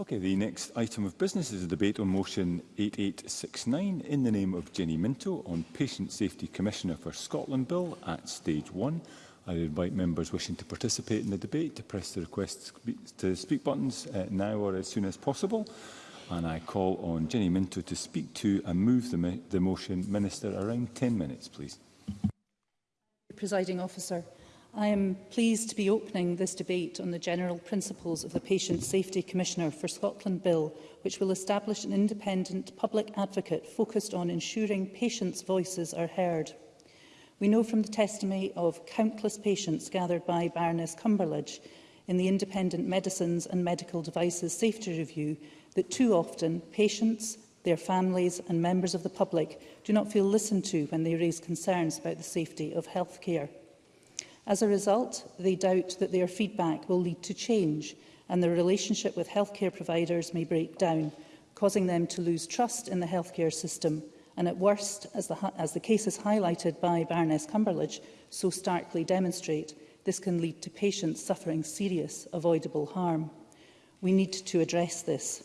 Okay, the next item of business is a debate on motion 8869 in the name of Jenny Minto on Patient Safety Commissioner for Scotland Bill at stage one. I invite members wishing to participate in the debate to press the request to speak buttons uh, now or as soon as possible. And I call on Jenny Minto to speak to and move the, the motion. Minister, around 10 minutes, please. Presiding officer. I am pleased to be opening this debate on the general principles of the Patient Safety Commissioner for Scotland Bill, which will establish an independent public advocate focused on ensuring patients' voices are heard. We know from the testimony of countless patients gathered by Baroness Cumberledge in the Independent Medicines and Medical Devices Safety Review that too often patients, their families and members of the public do not feel listened to when they raise concerns about the safety of healthcare. As a result, they doubt that their feedback will lead to change and their relationship with healthcare providers may break down, causing them to lose trust in the healthcare system and at worst, as the, as the cases highlighted by Baroness Cumberledge so starkly demonstrate, this can lead to patients suffering serious avoidable harm. We need to address this.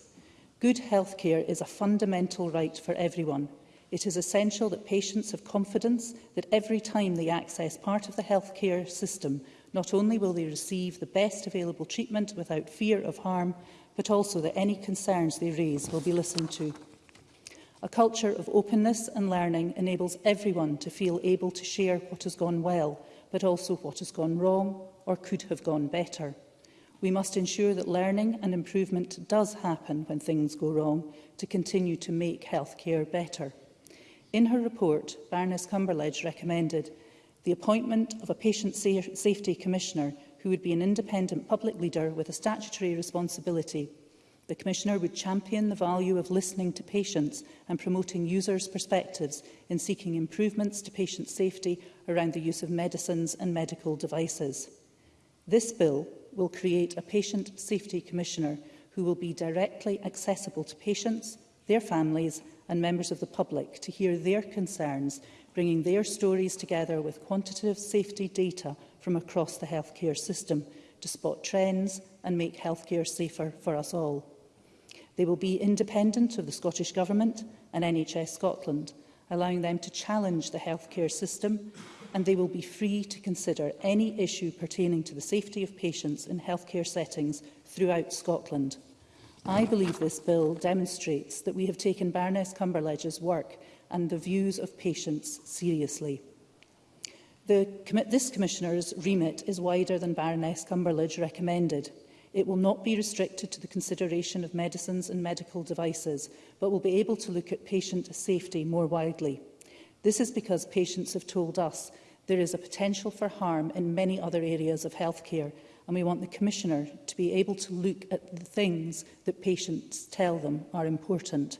Good healthcare is a fundamental right for everyone, It is essential that patients have confidence that every time they access part of the healthcare system, not only will they receive the best available treatment without fear of harm, but also that any concerns they raise will be listened to. A culture of openness and learning enables everyone to feel able to share what has gone well, but also what has gone wrong or could have gone better. We must ensure that learning and improvement does happen when things go wrong to continue to make healthcare better. In her report, Baroness Cumberledge recommended the appointment of a Patient sa Safety Commissioner who would be an independent public leader with a statutory responsibility. The Commissioner would champion the value of listening to patients and promoting users' perspectives in seeking improvements to patient safety around the use of medicines and medical devices. This bill will create a Patient Safety Commissioner who will be directly accessible to patients, their families and members of the public to hear their concerns, bringing their stories together with quantitative safety data from across the healthcare system to spot trends and make healthcare safer for us all. They will be independent of the Scottish Government and NHS Scotland, allowing them to challenge the healthcare system, and they will be free to consider any issue pertaining to the safety of patients in healthcare settings throughout Scotland. I believe this bill demonstrates that we have taken Baroness Cumberledge's work and the views of patients seriously. The, this Commissioner's remit is wider than Baroness Cumberledge recommended. It will not be restricted to the consideration of medicines and medical devices, but will be able to look at patient safety more widely. This is because patients have told us there is a potential for harm in many other areas of healthcare, and we want the Commissioner to be able to look at the things that patients tell them are important.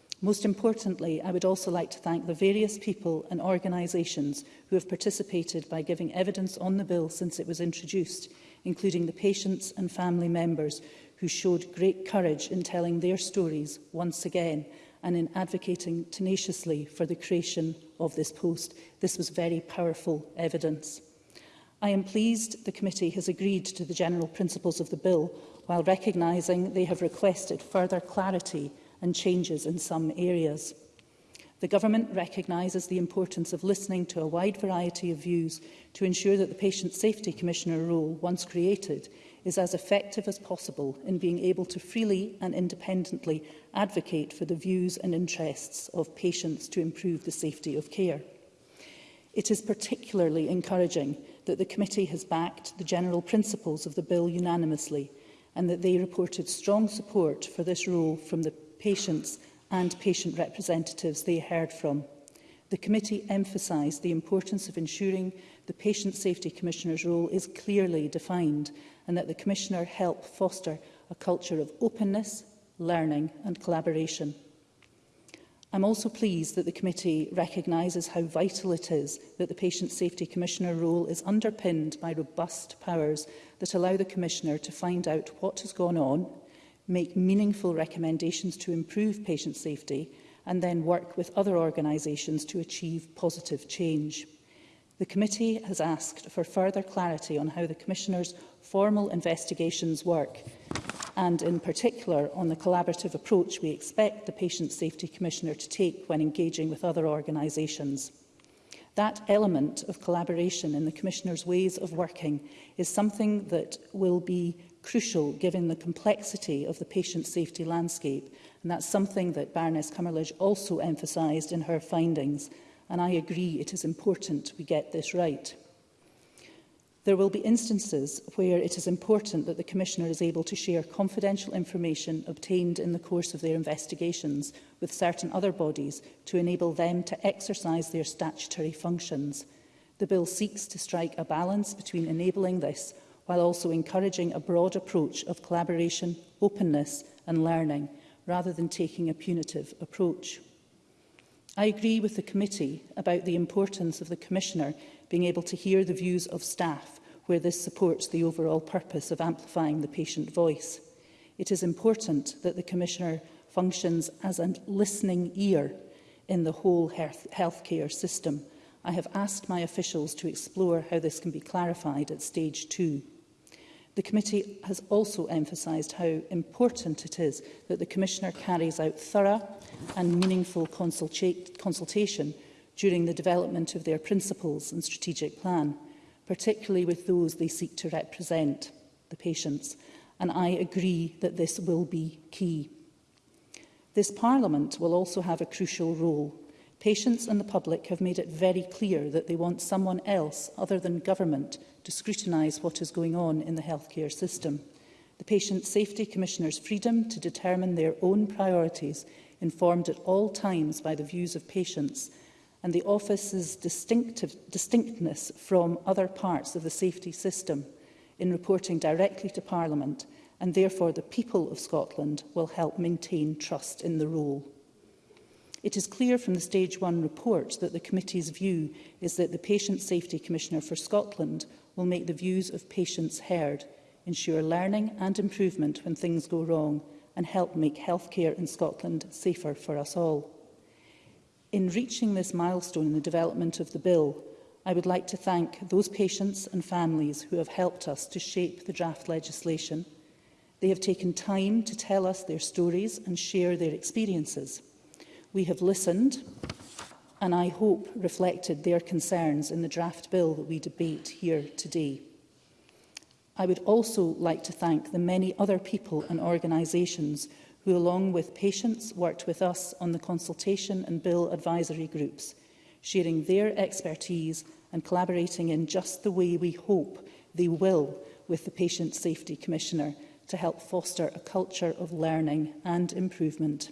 Most importantly, I would also like to thank the various people and organisations who have participated by giving evidence on the bill since it was introduced, including the patients and family members who showed great courage in telling their stories once again and in advocating tenaciously for the creation of this post. This was very powerful evidence. I am pleased the committee has agreed to the general principles of the bill while recognising they have requested further clarity and changes in some areas. The Government recognises the importance of listening to a wide variety of views to ensure that the Patient Safety Commissioner role, once created, is as effective as possible in being able to freely and independently advocate for the views and interests of patients to improve the safety of care. It is particularly encouraging that the committee has backed the general principles of the bill unanimously and that they reported strong support for this role from the patients and patient representatives they heard from. The committee emphasised the importance of ensuring the Patient Safety Commissioner's role is clearly defined and that the Commissioner help foster a culture of openness, learning and collaboration. I'm also pleased that the committee recognises how vital it is that the Patient Safety Commissioner role is underpinned by robust powers that allow the Commissioner to find out what has gone on make meaningful recommendations to improve patient safety and then work with other organisations to achieve positive change. The committee has asked for further clarity on how the Commissioner's formal investigations work and in particular on the collaborative approach we expect the Patient Safety Commissioner to take when engaging with other organisations. That element of collaboration in the Commissioner's ways of working is something that will be crucial given the complexity of the patient safety landscape. And that's something that Baroness Cummerledge also emphasised in her findings. And I agree it is important we get this right. There will be instances where it is important that the Commissioner is able to share confidential information obtained in the course of their investigations with certain other bodies to enable them to exercise their statutory functions. The Bill seeks to strike a balance between enabling this while also encouraging a broad approach of collaboration, openness and learning, rather than taking a punitive approach. I agree with the committee about the importance of the Commissioner being able to hear the views of staff where this supports the overall purpose of amplifying the patient voice. It is important that the Commissioner functions as a listening ear in the whole health healthcare system. I have asked my officials to explore how this can be clarified at stage two. The committee has also emphasised how important it is that the Commissioner carries out thorough and meaningful consultation during the development of their principles and strategic plan, particularly with those they seek to represent, the patients, and I agree that this will be key. This Parliament will also have a crucial role Patients and the public have made it very clear that they want someone else other than government to scrutinise what is going on in the healthcare system. The Patient Safety Commissioner's freedom to determine their own priorities informed at all times by the views of patients and the office's distinctive distinctness from other parts of the safety system in reporting directly to Parliament and therefore the people of Scotland will help maintain trust in the role. It is clear from the Stage 1 report that the committee's view is that the Patient Safety Commissioner for Scotland will make the views of patients heard, ensure learning and improvement when things go wrong, and help make healthcare in Scotland safer for us all. In reaching this milestone in the development of the bill, I would like to thank those patients and families who have helped us to shape the draft legislation. They have taken time to tell us their stories and share their experiences. We have listened and I hope reflected their concerns in the draft bill that we debate here today. I would also like to thank the many other people and organisations who, along with patients, worked with us on the consultation and bill advisory groups, sharing their expertise and collaborating in just the way we hope they will with the Patient Safety Commissioner to help foster a culture of learning and improvement.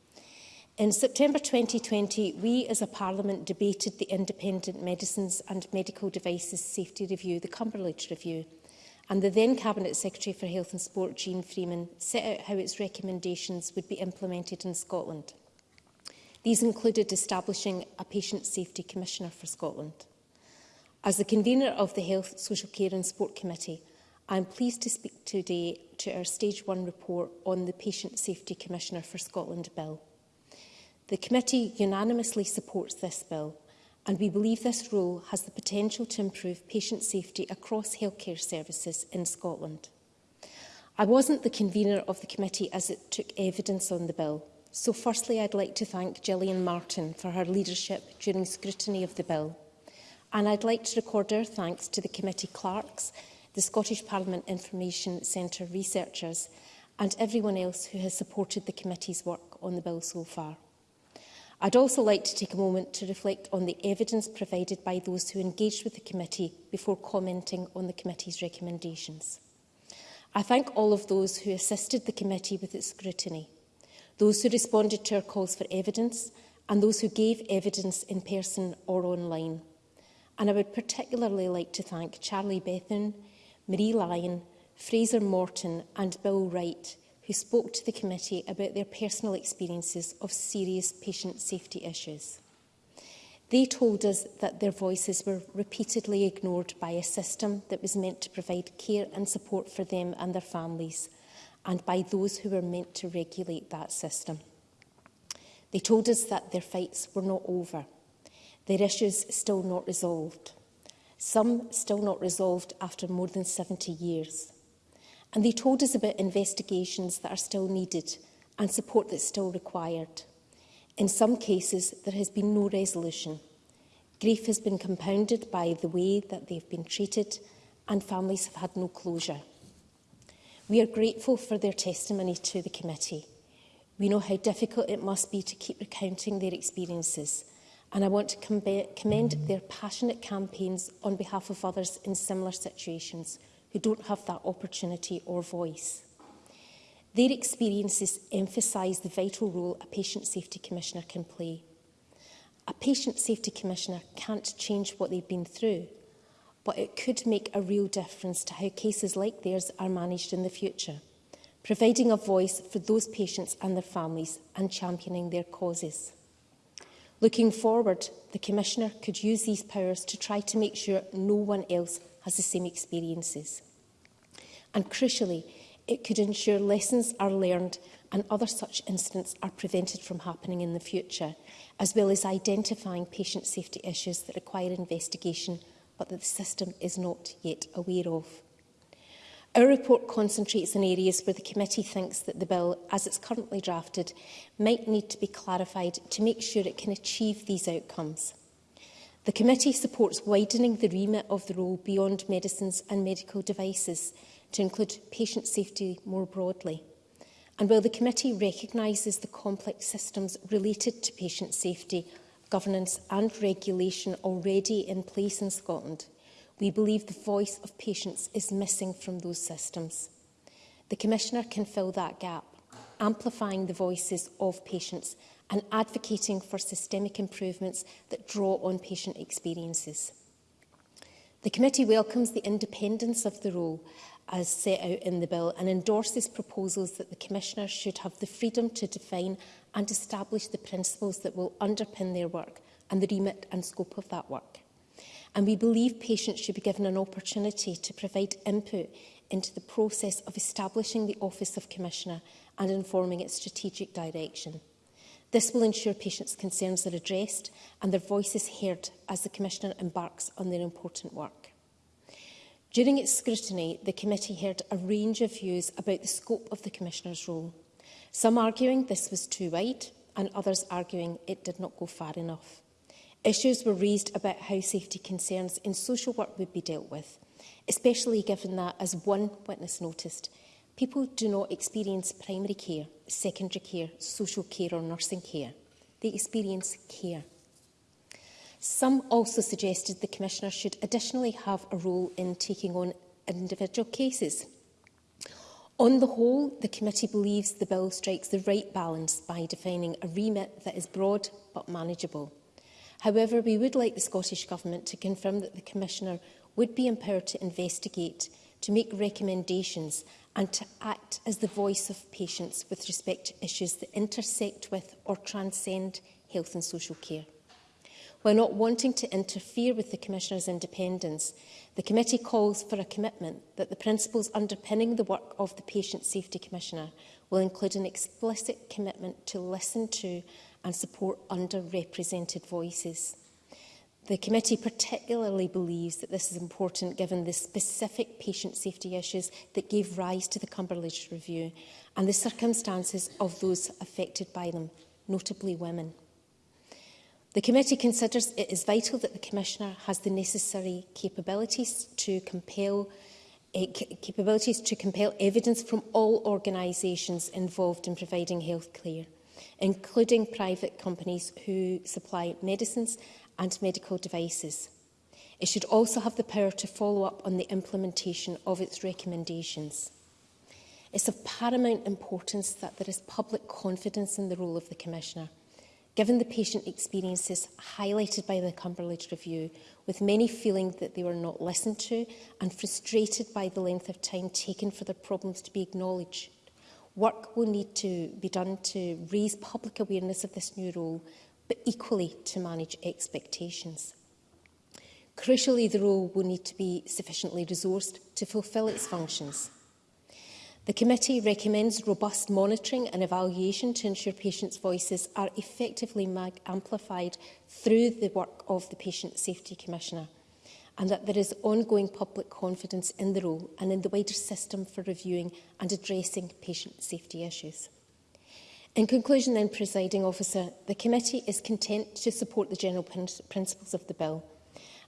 In September 2020, we as a Parliament debated the Independent Medicines and Medical Devices Safety Review, the Cumberland Review and the then Cabinet Secretary for Health and Sport, Jean Freeman, set out how its recommendations would be implemented in Scotland. These included establishing a Patient Safety Commissioner for Scotland. As the convener of the Health, Social Care and Sport Committee, I am pleased to speak today to our Stage 1 report on the Patient Safety Commissioner for Scotland Bill. The committee unanimously supports this bill and we believe this role has the potential to improve patient safety across healthcare services in Scotland. I wasn't the convener of the committee as it took evidence on the bill, so firstly I'd like to thank Gillian Martin for her leadership during scrutiny of the bill. And I'd like to record our thanks to the committee clerks, the Scottish Parliament Information Centre researchers and everyone else who has supported the committee's work on the bill so far. I'd also like to take a moment to reflect on the evidence provided by those who engaged with the committee before commenting on the committee's recommendations. I thank all of those who assisted the committee with its scrutiny, those who responded to our calls for evidence and those who gave evidence in person or online. And I would particularly like to thank Charlie Bethan, Marie Lyon, Fraser Morton and Bill Wright who spoke to the committee about their personal experiences of serious patient safety issues. They told us that their voices were repeatedly ignored by a system that was meant to provide care and support for them and their families, and by those who were meant to regulate that system. They told us that their fights were not over, their issues still not resolved, some still not resolved after more than 70 years. And they told us about investigations that are still needed and support that's still required. In some cases, there has been no resolution. Grief has been compounded by the way that they've been treated and families have had no closure. We are grateful for their testimony to the committee. We know how difficult it must be to keep recounting their experiences and I want to commend their passionate campaigns on behalf of others in similar situations who don't have that opportunity or voice. Their experiences emphasise the vital role a patient safety commissioner can play. A patient safety commissioner can't change what they've been through, but it could make a real difference to how cases like theirs are managed in the future, providing a voice for those patients and their families and championing their causes. Looking forward, the Commissioner could use these powers to try to make sure no one else has the same experiences. And crucially, it could ensure lessons are learned and other such incidents are prevented from happening in the future, as well as identifying patient safety issues that require investigation but that the system is not yet aware of. Our report concentrates on areas where the committee thinks that the bill, as it's currently drafted, might need to be clarified to make sure it can achieve these outcomes. The committee supports widening the remit of the role beyond medicines and medical devices – to include patient safety more broadly. And while the committee recognises the complex systems related to patient safety, governance and regulation already in place in Scotland, we believe the voice of patients is missing from those systems. The Commissioner can fill that gap, amplifying the voices of patients and advocating for systemic improvements that draw on patient experiences. The committee welcomes the independence of the role as set out in the bill and endorses proposals that the Commissioner should have the freedom to define and establish the principles that will underpin their work and the remit and scope of that work. And we believe patients should be given an opportunity to provide input into the process of establishing the Office of Commissioner and informing its strategic direction. This will ensure patients' concerns are addressed and their voices heard as the Commissioner embarks on their important work. During its scrutiny, the committee heard a range of views about the scope of the Commissioner's role, some arguing this was too wide and others arguing it did not go far enough. Issues were raised about how safety concerns in social work would be dealt with, especially given that, as one witness noticed, people do not experience primary care, secondary care, social care or nursing care. They experience care. Some also suggested the Commissioner should additionally have a role in taking on individual cases. On the whole, the committee believes the bill strikes the right balance by defining a remit that is broad but manageable. However, we would like the Scottish Government to confirm that the Commissioner would be empowered to investigate, to make recommendations and to act as the voice of patients with respect to issues that intersect with or transcend health and social care. While not wanting to interfere with the Commissioner's independence, the committee calls for a commitment that the principles underpinning the work of the Patient Safety Commissioner will include an explicit commitment to listen to and support underrepresented voices. The committee particularly believes that this is important given the specific patient safety issues that gave rise to the Cumberledge Review and the circumstances of those affected by them, notably women. The committee considers it is vital that the Commissioner has the necessary capabilities to compel uh, capabilities to compel evidence from all organisations involved in providing health care, including private companies who supply medicines and medical devices. It should also have the power to follow up on the implementation of its recommendations. It's of paramount importance that there is public confidence in the role of the Commissioner – given the patient experiences highlighted by the Cumberland Review, with many feeling that they were not listened to and frustrated by the length of time taken for their problems to be acknowledged. Work will need to be done to raise public awareness of this new role, but equally to manage expectations. Crucially, the role will need to be sufficiently resourced to fulfil its functions. The committee recommends robust monitoring and evaluation to ensure patients' voices are effectively amplified through the work of the Patient Safety Commissioner and that there is ongoing public confidence in the role and in the wider system for reviewing and addressing patient safety issues. In conclusion then, presiding officer, the committee is content to support the general prin principles of the bill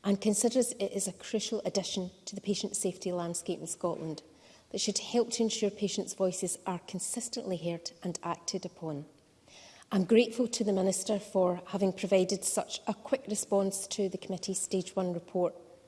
and considers it is a crucial addition to the patient safety landscape in Scotland that should help to ensure patients' voices are consistently heard and acted upon. I'm grateful to the Minister for having provided such a quick response to the committee's Stage 1 report.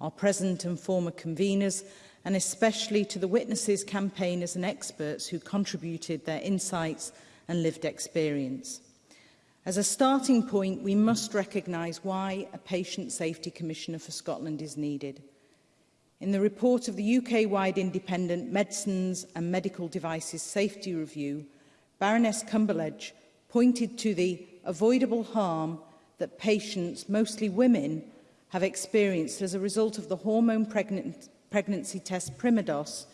our present and former conveners, and especially to the witnesses, campaigners and experts who contributed their insights and lived experience. As a starting point, we must recognise why a Patient Safety Commissioner for Scotland is needed. In the report of the UK-wide Independent Medicines and Medical Devices Safety Review, Baroness Cumberledge pointed to the avoidable harm that patients, mostly women, have experienced as a result of the hormone pregnant pregnancy test Primidos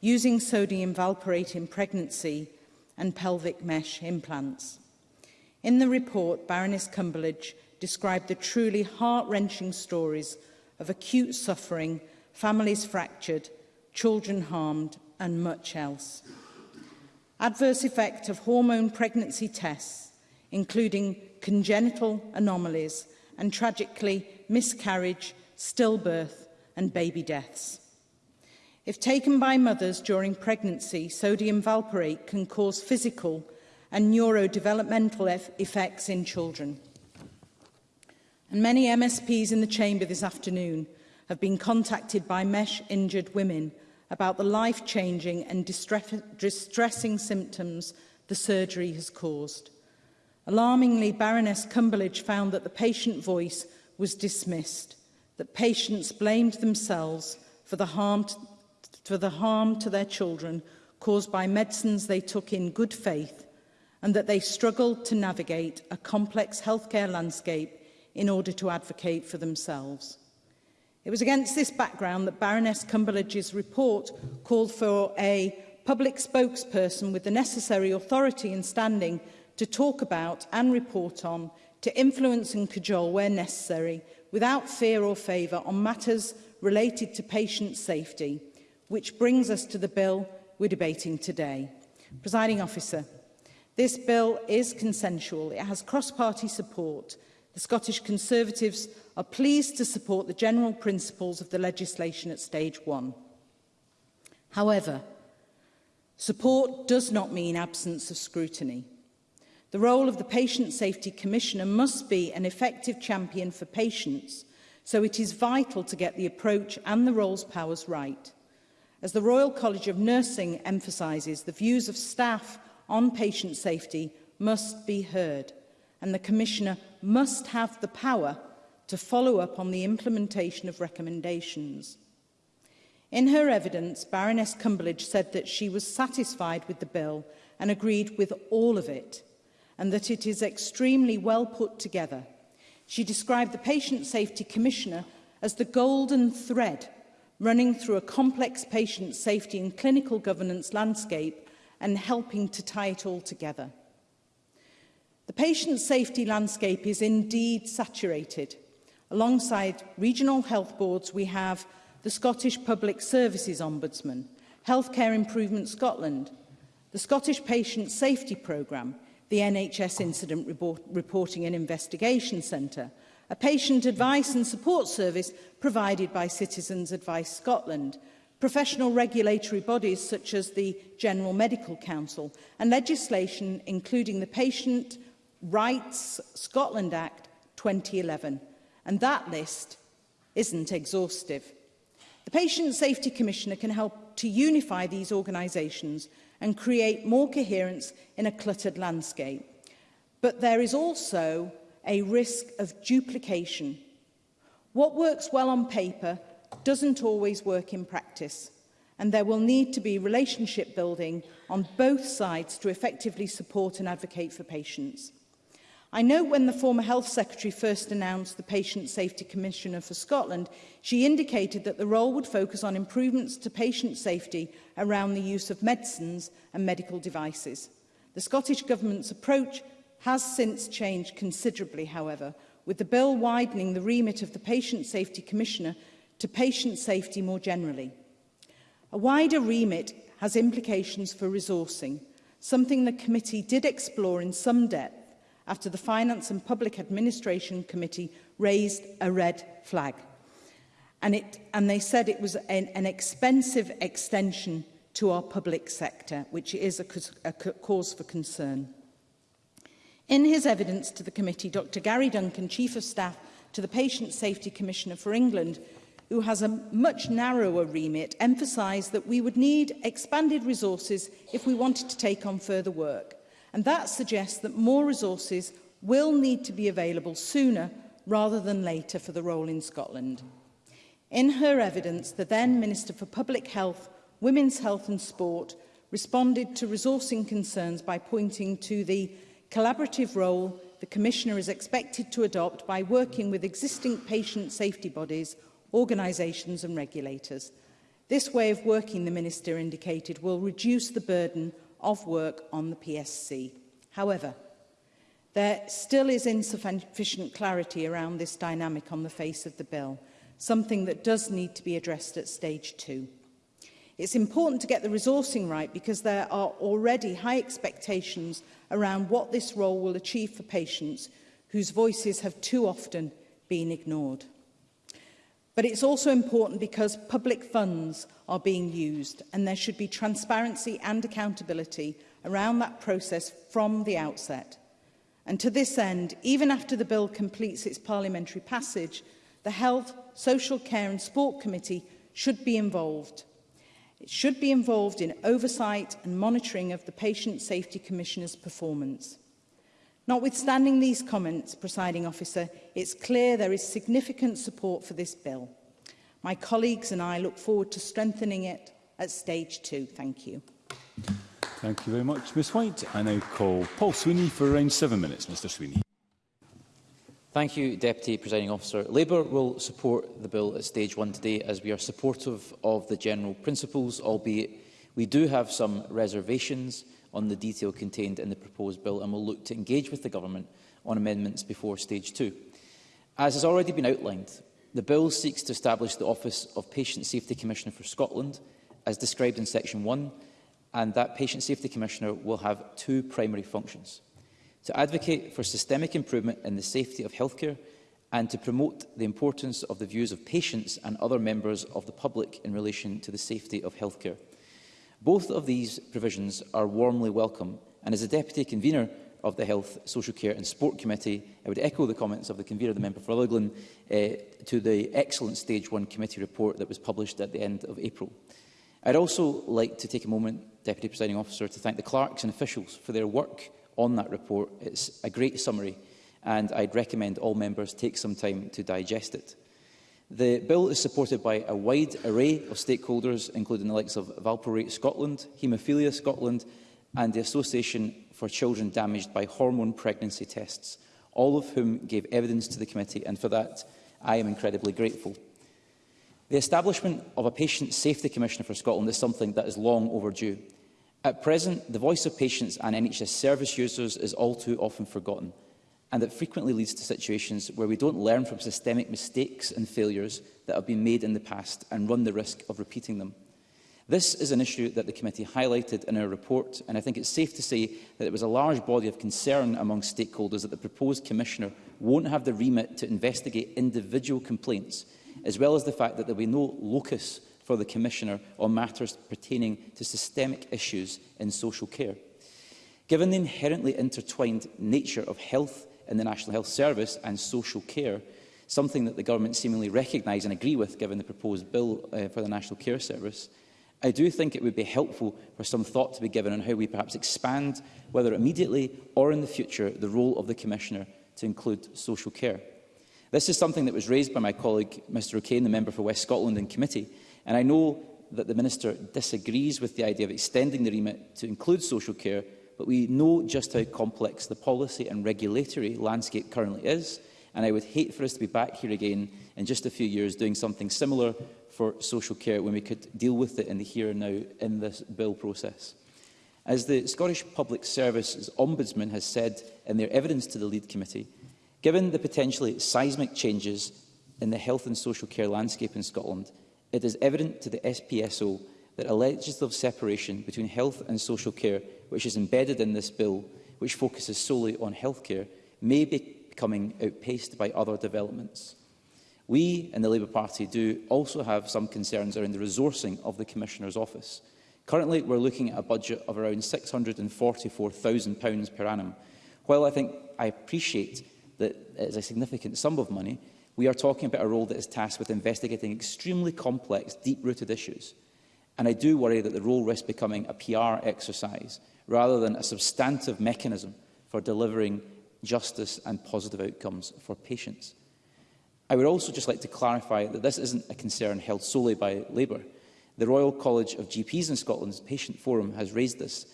using sodium valproate in pregnancy and pelvic mesh implants. In the report, Baroness Cumberledge described the truly heart-wrenching stories of acute suffering, families fractured, children harmed and much else. Adverse effect of hormone pregnancy tests, including congenital anomalies and tragically miscarriage, stillbirth and baby deaths. If taken by mothers during pregnancy, sodium valproate can cause physical and neurodevelopmental effects in children. And many MSPs in the chamber this afternoon have been contacted by MESH-injured women about the life-changing and distress distressing symptoms the surgery has caused. Alarmingly, Baroness Cumberledge found that the patient voice was dismissed, that patients blamed themselves for the harm to, for the harm to their children caused by medicines they took in good faith and that they struggled to navigate a complex healthcare landscape in order to advocate for themselves. It was against this background that Baroness Cumberledge's report called for a public spokesperson with the necessary authority and standing to talk about and report on, to influence and cajole where necessary, without fear or favour on matters related to patient safety, which brings us to the bill we're debating today. Presiding officer, This bill is consensual. It has cross-party support. The Scottish Conservatives are pleased to support the general principles of the legislation at stage one. However, support does not mean absence of scrutiny. The role of the Patient Safety Commissioner must be an effective champion for patients, so it is vital to get the approach and the role's powers right. As the Royal College of Nursing emphasises, the views of staff on patient safety must be heard and the Commissioner must have the power to follow up on the implementation of recommendations. In her evidence, Baroness Cumberledge said that she was satisfied with the bill and agreed with all of it, and that it is extremely well put together. She described the Patient Safety Commissioner as the golden thread running through a complex patient safety and clinical governance landscape and helping to tie it all together. The patient safety landscape is indeed saturated. Alongside regional health boards, we have the Scottish Public Services Ombudsman, Healthcare Improvement Scotland, the Scottish Patient Safety Programme, the NHS Incident Report Reporting and Investigation Centre, a patient advice and support service provided by Citizens Advice Scotland, professional regulatory bodies such as the General Medical Council, and legislation including the Patient Rights Scotland Act 2011. And that list isn't exhaustive. The Patient Safety Commissioner can help to unify these organisations and create more coherence in a cluttered landscape. But there is also a risk of duplication. What works well on paper doesn't always work in practice and there will need to be relationship building on both sides to effectively support and advocate for patients. I know when the former Health Secretary first announced the Patient Safety Commissioner for Scotland, she indicated that the role would focus on improvements to patient safety around the use of medicines and medical devices. The Scottish Government's approach has since changed considerably, however, with the bill widening the remit of the Patient Safety Commissioner to patient safety more generally. A wider remit has implications for resourcing, something the committee did explore in some depth after the Finance and Public Administration Committee raised a red flag. And, it, and they said it was an, an expensive extension to our public sector, which is a, a cause for concern. In his evidence to the committee, Dr Gary Duncan, Chief of Staff to the Patient Safety Commissioner for England, who has a much narrower remit, emphasised that we would need expanded resources if we wanted to take on further work. And that suggests that more resources will need to be available sooner rather than later for the role in Scotland. In her evidence, the then Minister for Public Health, Women's Health and Sport responded to resourcing concerns by pointing to the collaborative role the Commissioner is expected to adopt by working with existing patient safety bodies organisations and regulators. This way of working, the Minister indicated, will reduce the burden of work on the PSC. However, there still is insufficient clarity around this dynamic on the face of the bill, something that does need to be addressed at stage two. It's important to get the resourcing right because there are already high expectations around what this role will achieve for patients whose voices have too often been ignored. But it's also important because public funds are being used and there should be transparency and accountability around that process from the outset. And to this end, even after the bill completes its parliamentary passage, the Health, Social Care and Sport Committee should be involved. It should be involved in oversight and monitoring of the Patient Safety Commissioner's performance. Notwithstanding these comments, presiding officer, it's clear there is significant support for this bill. My colleagues and I look forward to strengthening it at stage two. Thank you. Thank you very much, Ms White. I now call Paul Sweeney for around seven minutes. Mr Sweeney. Thank you, Deputy Presiding Officer. Labour will support the bill at stage one today as we are supportive of the general principles, albeit we do have some reservations on the detail contained in the proposed bill and will look to engage with the Government on amendments before stage two. As has already been outlined, the bill seeks to establish the Office of Patient Safety Commissioner for Scotland, as described in Section 1, and that Patient Safety Commissioner will have two primary functions. To advocate for systemic improvement in the safety of healthcare and to promote the importance of the views of patients and other members of the public in relation to the safety of healthcare. Both of these provisions are warmly welcome, and as a Deputy Convener of the Health, Social Care and Sport Committee, I would echo the comments of the Convener, the Member for Rutherglen, eh, to the excellent Stage 1 Committee report that was published at the end of April. I'd also like to take a moment, Deputy Presiding Officer, to thank the clerks and officials for their work on that report. It's a great summary, and I'd recommend all members take some time to digest it. The bill is supported by a wide array of stakeholders, including the likes of Valparate Scotland, Haemophilia Scotland and the Association for Children Damaged by Hormone Pregnancy Tests, all of whom gave evidence to the committee, and for that I am incredibly grateful. The establishment of a Patient Safety Commissioner for Scotland is something that is long overdue. At present, the voice of patients and NHS service users is all too often forgotten and that frequently leads to situations where we don't learn from systemic mistakes and failures that have been made in the past and run the risk of repeating them. This is an issue that the committee highlighted in our report, and I think it's safe to say that it was a large body of concern among stakeholders that the proposed commissioner won't have the remit to investigate individual complaints, as well as the fact that there will be no locus for the commissioner on matters pertaining to systemic issues in social care. Given the inherently intertwined nature of health in the National Health Service and social care, something that the government seemingly recognise and agree with given the proposed bill uh, for the National Care Service, I do think it would be helpful for some thought to be given on how we perhaps expand, whether immediately or in the future, the role of the Commissioner to include social care. This is something that was raised by my colleague, Mr O'Kane, the member for West Scotland in committee, and I know that the Minister disagrees with the idea of extending the remit to include social care, but we know just how complex the policy and regulatory landscape currently is, and I would hate for us to be back here again in just a few years doing something similar for social care when we could deal with it in the here and now in this bill process. As the Scottish Public Service's Ombudsman has said in their evidence to the lead committee, given the potentially seismic changes in the health and social care landscape in Scotland, it is evident to the SPSO that a legislative separation between health and social care, which is embedded in this bill, which focuses solely on healthcare, may be becoming outpaced by other developments. We in the Labour Party do also have some concerns around the resourcing of the Commissioner's Office. Currently, we're looking at a budget of around £644,000 per annum. While I think I appreciate that it is a significant sum of money, we are talking about a role that is tasked with investigating extremely complex, deep-rooted issues. And I do worry that the role risks becoming a PR exercise rather than a substantive mechanism for delivering justice and positive outcomes for patients. I would also just like to clarify that this isn't a concern held solely by Labour. The Royal College of GPs in Scotland's Patient Forum has raised this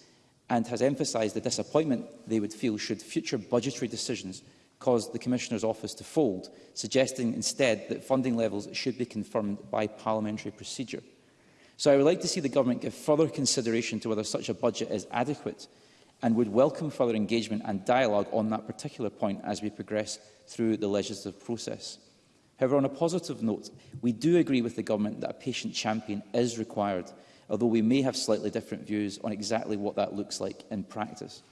and has emphasised the disappointment they would feel should future budgetary decisions cause the Commissioner's office to fold, suggesting instead that funding levels should be confirmed by parliamentary procedure. So I would like to see the Government give further consideration to whether such a budget is adequate and would welcome further engagement and dialogue on that particular point as we progress through the legislative process. However, on a positive note, we do agree with the Government that a patient champion is required, although we may have slightly different views on exactly what that looks like in practice.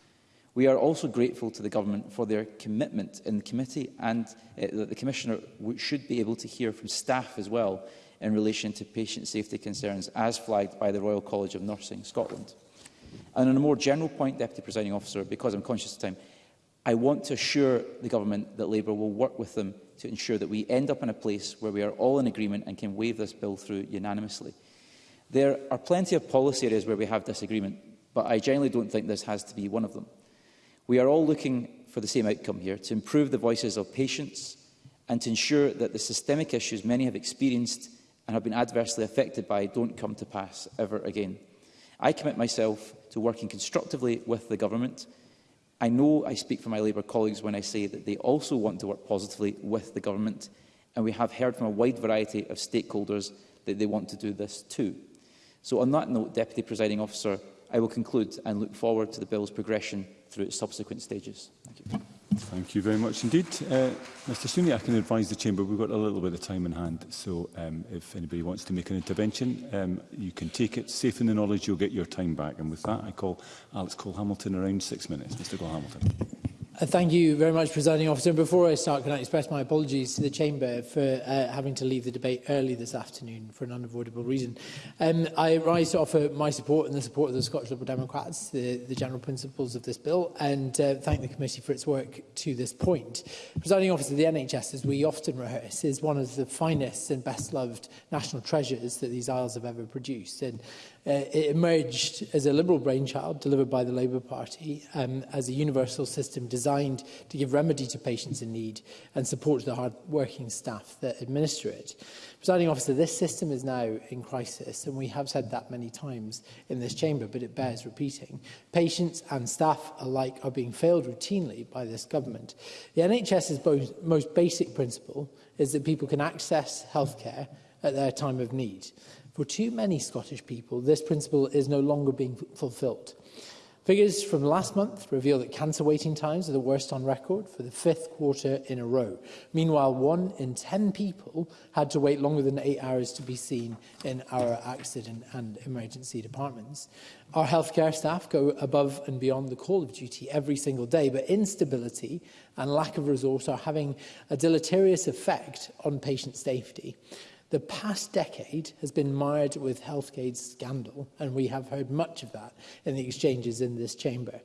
We are also grateful to the Government for their commitment in the committee and uh, that the Commissioner should be able to hear from staff as well in relation to patient safety concerns as flagged by the Royal College of Nursing Scotland. And on a more general point, Deputy Presiding Officer, because I'm conscious of time, I want to assure the Government that Labour will work with them to ensure that we end up in a place where we are all in agreement and can wave this bill through unanimously. There are plenty of policy areas where we have disagreement, but I generally don't think this has to be one of them. We are all looking for the same outcome here, to improve the voices of patients and to ensure that the systemic issues many have experienced and have been adversely affected by don't come to pass ever again. I commit myself to working constructively with the government. I know I speak for my Labour colleagues when I say that they also want to work positively with the government, and we have heard from a wide variety of stakeholders that they want to do this too. So on that note, Deputy Presiding Officer, I will conclude and look forward to the bill's progression through its subsequent stages. Thank you. Thank you very much indeed. Uh, Mr Sweeney, I can advise the Chamber we've got a little bit of time in hand, so um, if anybody wants to make an intervention, um, you can take it safe in the knowledge you'll get your time back. And with that, I call Alex Cole-Hamilton around six minutes. Mr Cole-Hamilton. Uh, thank you very much, Presiding Officer. And before I start, can I express my apologies to the Chamber for uh, having to leave the debate early this afternoon for an unavoidable reason. Um, I rise to offer my support and the support of the Scottish Liberal Democrats, the, the general principles of this bill, and uh, thank the committee for its work to this point. Presiding Officer, the NHS, as we often rehearse, is one of the finest and best-loved national treasures that these isles have ever produced. And Uh, it emerged as a liberal brainchild delivered by the Labour Party um, as a universal system designed designed to give remedy to patients in need and support to the hard-working staff that administer it. Presiding officer, this system is now in crisis, and we have said that many times in this chamber, but it bears repeating. Patients and staff alike are being failed routinely by this government. The NHS's most basic principle is that people can access healthcare at their time of need. For too many Scottish people, this principle is no longer being fulfilled. Figures from last month reveal that cancer waiting times are the worst on record for the fifth quarter in a row. Meanwhile, one in 10 people had to wait longer than eight hours to be seen in our accident and emergency departments. Our healthcare staff go above and beyond the call of duty every single day, but instability and lack of resource are having a deleterious effect on patient safety. The past decade has been mired with HealthAid's scandal, and we have heard much of that in the exchanges in this chamber.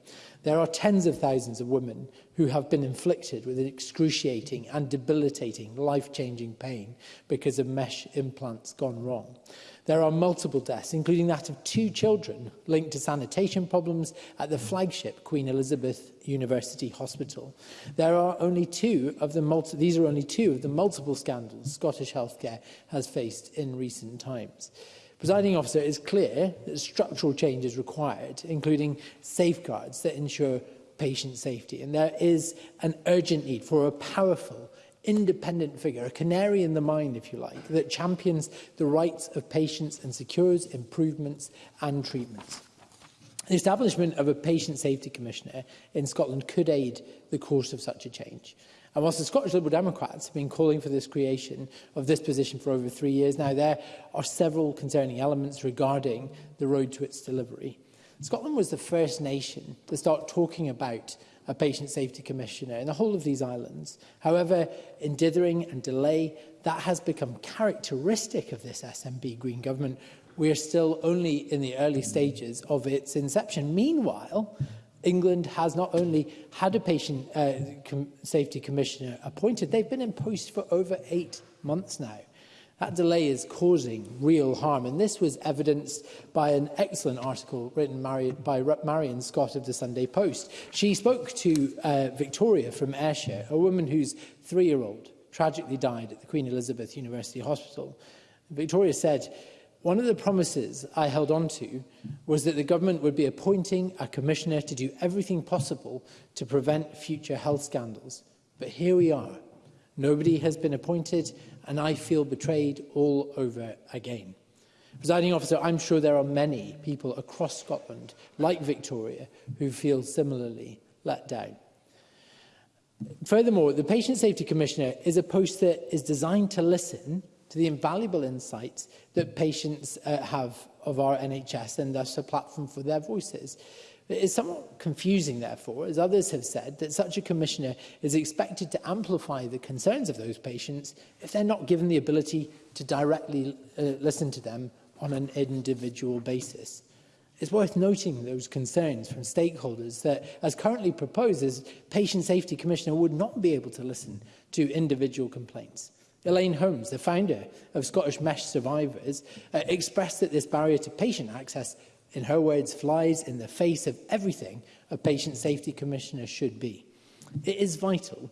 There are tens of thousands of women who have been inflicted with an excruciating and debilitating life-changing pain because of mesh implants gone wrong. There are multiple deaths, including that of two children linked to sanitation problems at the flagship Queen Elizabeth University Hospital. There are only two of the multi these are only two of the multiple scandals Scottish healthcare has faced in recent times. Presiding officer, it is clear that structural change is required, including safeguards that ensure patient safety. And there is an urgent need for a powerful independent figure, a canary in the mine, if you like, that champions the rights of patients and secures improvements and treatments. The establishment of a Patient Safety Commissioner in Scotland could aid the course of such a change. And whilst the Scottish Liberal Democrats have been calling for this creation of this position for over three years now, there are several concerning elements regarding the road to its delivery. Scotland was the first nation to start talking about a Patient Safety Commissioner in the whole of these islands. However, in dithering and delay, that has become characteristic of this SMB Green government. We are still only in the early stages of its inception. Meanwhile, England has not only had a patient uh, com safety commissioner appointed, they've been in post for over eight months now. That delay is causing real harm, and this was evidenced by an excellent article written by Marion Scott of the Sunday Post. She spoke to uh, Victoria from Ayrshire, a woman whose three-year-old tragically died at the Queen Elizabeth University Hospital. Victoria said, One of the promises I held on to was that the government would be appointing a commissioner to do everything possible to prevent future health scandals. But here we are. Nobody has been appointed and I feel betrayed all over again. Presiding officer, I'm sure there are many people across Scotland, like Victoria, who feel similarly let down. Furthermore, the Patient Safety Commissioner is a post that is designed to listen to the invaluable insights that patients uh, have of our NHS and thus a platform for their voices. It is somewhat confusing, therefore, as others have said, that such a commissioner is expected to amplify the concerns of those patients if they're not given the ability to directly uh, listen to them on an individual basis. It's worth noting those concerns from stakeholders that, as currently proposed, as Patient Safety Commissioner would not be able to listen to individual complaints. Elaine Holmes, the founder of Scottish Mesh Survivors, uh, expressed that this barrier to patient access in her words, flies in the face of everything a patient safety commissioner should be. It is vital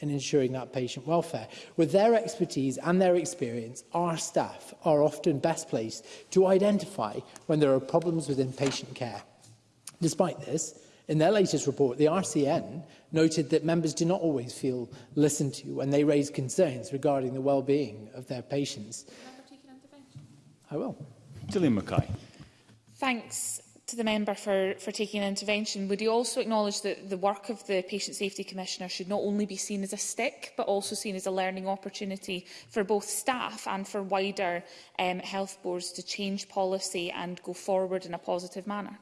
in ensuring that patient welfare. With their expertise and their experience, our staff are often best placed to identify when there are problems within patient care. Despite this, in their latest report, the RCN noted that members do not always feel listened to when they raise concerns regarding the well-being of their patients. I will. Gillian Mackay. Thanks, to the member for, for taking an intervention. Would he also acknowledge that the work of the Patient Safety Commissioner should not only be seen as a stick, but also seen as a learning opportunity for both staff and for wider um, health boards to change policy and go forward in a positive manner?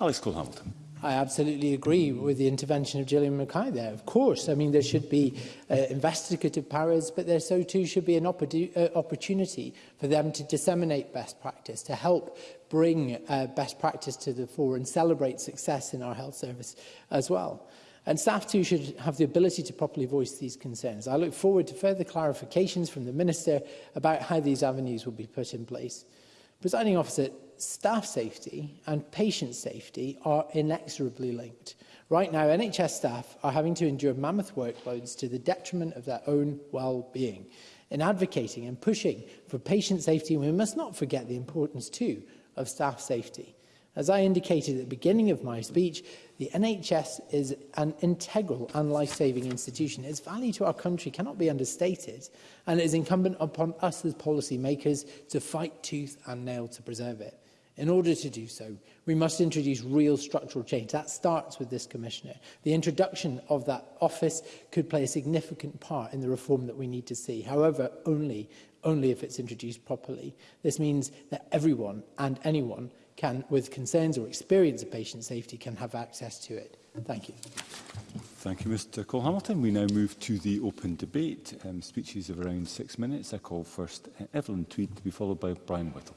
Alex Cole-Hamilton. I absolutely agree with the intervention of Gillian Mackay there. Of course, I mean, there should be uh, investigative powers, but there so too should be an uh, opportunity for them to disseminate best practice, to help bring uh, best practice to the fore and celebrate success in our health service as well. And staff too should have the ability to properly voice these concerns. I look forward to further clarifications from the Minister about how these avenues will be put in place. Presiding officer, staff safety and patient safety are inexorably linked. Right now, NHS staff are having to endure mammoth workloads to the detriment of their own well-being. In advocating and pushing for patient safety, we must not forget the importance, too, of staff safety. As I indicated at the beginning of my speech, the NHS is an integral and life-saving institution. Its value to our country cannot be understated, and it is incumbent upon us as policymakers to fight tooth and nail to preserve it. In order to do so, we must introduce real structural change. That starts with this commissioner. The introduction of that office could play a significant part in the reform that we need to see, however, only, only if it's introduced properly. This means that everyone and anyone can, with concerns or experience of patient safety can have access to it. Thank you. Thank you, Mr Cole Hamilton. We now move to the open debate. Um, speeches of around six minutes. I call first uh, Evelyn Tweed to be followed by Brian Whittle.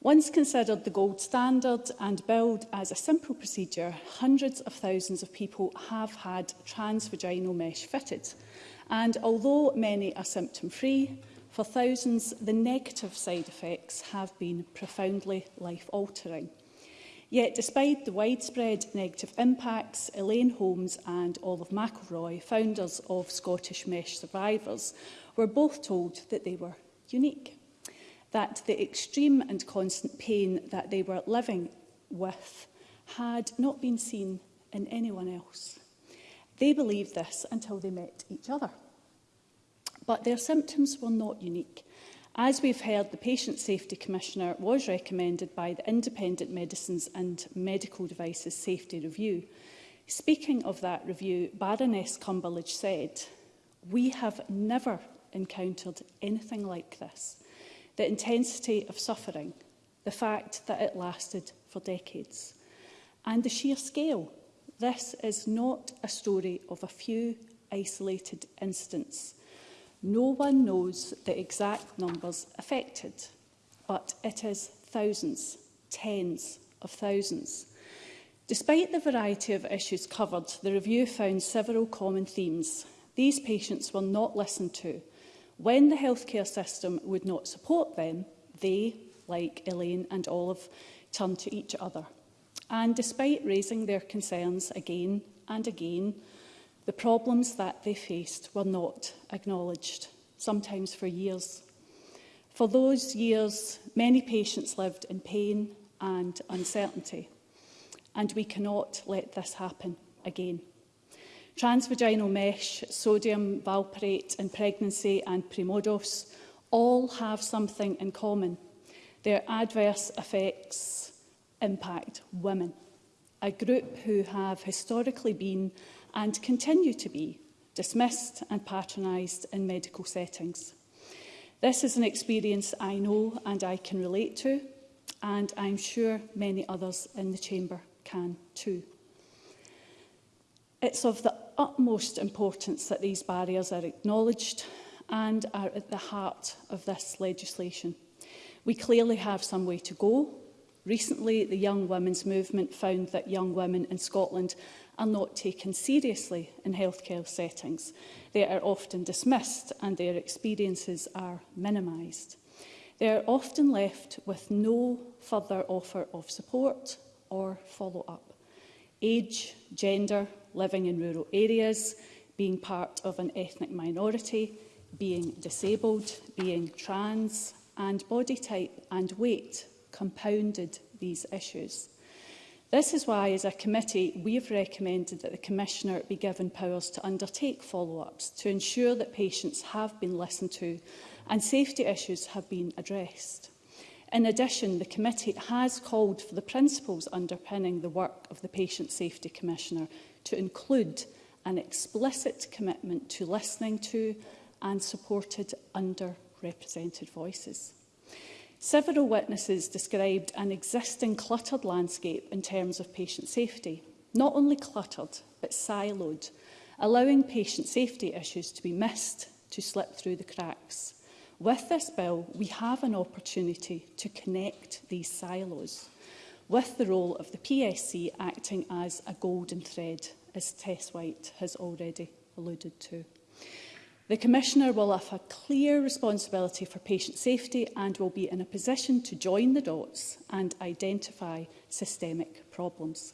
Once considered the gold standard and billed as a simple procedure, hundreds of thousands of people have had transvaginal mesh fitted – And although many are symptom-free, for thousands, the negative side effects have been profoundly life-altering. Yet, despite the widespread negative impacts, Elaine Holmes and Olive McElroy, founders of Scottish Mesh Survivors, were both told that they were unique, that the extreme and constant pain that they were living with had not been seen in anyone else. They believed this until they met each other. But their symptoms were not unique. As we've heard, the Patient Safety Commissioner was recommended by the Independent Medicines and Medical Devices Safety Review. Speaking of that review, Baroness Cumberledge said, we have never encountered anything like this. The intensity of suffering, the fact that it lasted for decades, and the sheer scale This is not a story of a few isolated incidents. No one knows the exact numbers affected, but it is thousands, tens of thousands. Despite the variety of issues covered, the review found several common themes. These patients were not listened to. When the healthcare system would not support them, they, like Elaine and Olive, turned to each other. And despite raising their concerns again and again, the problems that they faced were not acknowledged, sometimes for years. For those years, many patients lived in pain and uncertainty, and we cannot let this happen again. Transvaginal mesh, sodium valproate in pregnancy and primordios all have something in common. Their adverse effects impact women, a group who have historically been and continue to be dismissed and patronised in medical settings. This is an experience I know and I can relate to, and I'm sure many others in the Chamber can too. It's of the utmost importance that these barriers are acknowledged and are at the heart of this legislation. We clearly have some way to go Recently, the Young Women's Movement found that young women in Scotland are not taken seriously in healthcare settings. They are often dismissed and their experiences are minimised. They are often left with no further offer of support or follow-up. Age, gender, living in rural areas, being part of an ethnic minority, being disabled, being trans, and body type and weight compounded these issues. This is why, as a committee, we have recommended that the Commissioner be given powers to undertake follow-ups to ensure that patients have been listened to and safety issues have been addressed. In addition, the committee has called for the principles underpinning the work of the Patient Safety Commissioner to include an explicit commitment to listening to and supported underrepresented voices. Several witnesses described an existing cluttered landscape in terms of patient safety. Not only cluttered, but siloed, allowing patient safety issues to be missed, to slip through the cracks. With this bill, we have an opportunity to connect these silos, with the role of the PSC acting as a golden thread, as Tess White has already alluded to. The Commissioner will have a clear responsibility for patient safety and will be in a position to join the dots and identify systemic problems.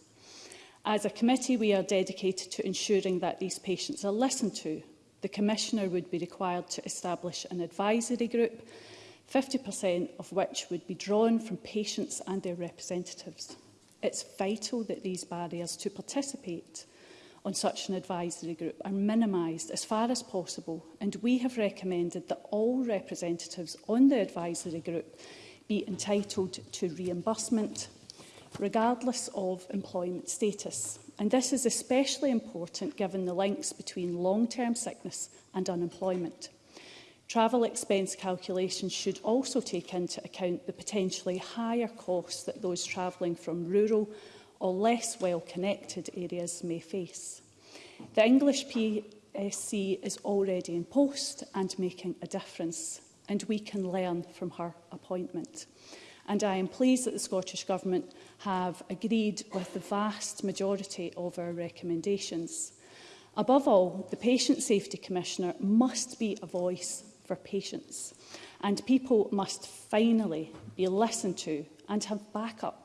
As a committee, we are dedicated to ensuring that these patients are listened to. The Commissioner would be required to establish an advisory group, 50% of which would be drawn from patients and their representatives. It's vital that these barriers to participate on such an advisory group are minimised as far as possible and we have recommended that all representatives on the advisory group be entitled to reimbursement regardless of employment status. And this is especially important given the links between long-term sickness and unemployment. Travel expense calculations should also take into account the potentially higher costs that those travelling from rural or less well-connected areas may face. The English PSC is already in post and making a difference, and we can learn from her appointment. And I am pleased that the Scottish Government have agreed with the vast majority of our recommendations. Above all, the Patient Safety Commissioner must be a voice for patients, and people must finally be listened to and have backup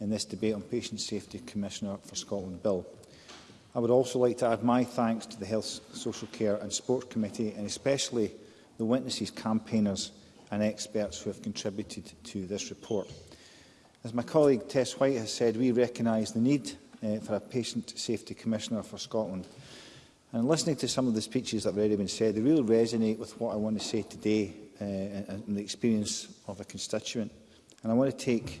in this debate on Patient Safety Commissioner for Scotland Bill. I would also like to add my thanks to the Health, Social Care and Sports Committee and especially the witnesses, campaigners and experts who have contributed to this report. As my colleague Tess White has said, we recognise the need uh, for a Patient Safety Commissioner for Scotland. And listening to some of the speeches that have already been said, they really resonate with what I want to say today uh, and the experience of a constituent. And I want to take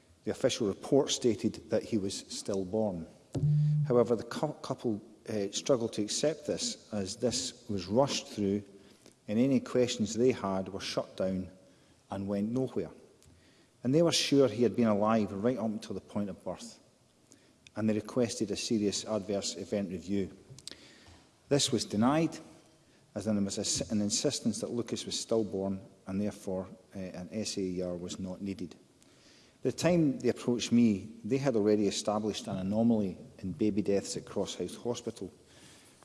The official report stated that he was stillborn. However, the couple uh, struggled to accept this as this was rushed through and any questions they had were shut down and went nowhere. And they were sure he had been alive right up until the point of birth. And they requested a serious adverse event review. This was denied as there was an insistence that Lucas was stillborn and therefore uh, an SAER was not needed the time they approached me, they had already established an anomaly in baby deaths at House Hospital,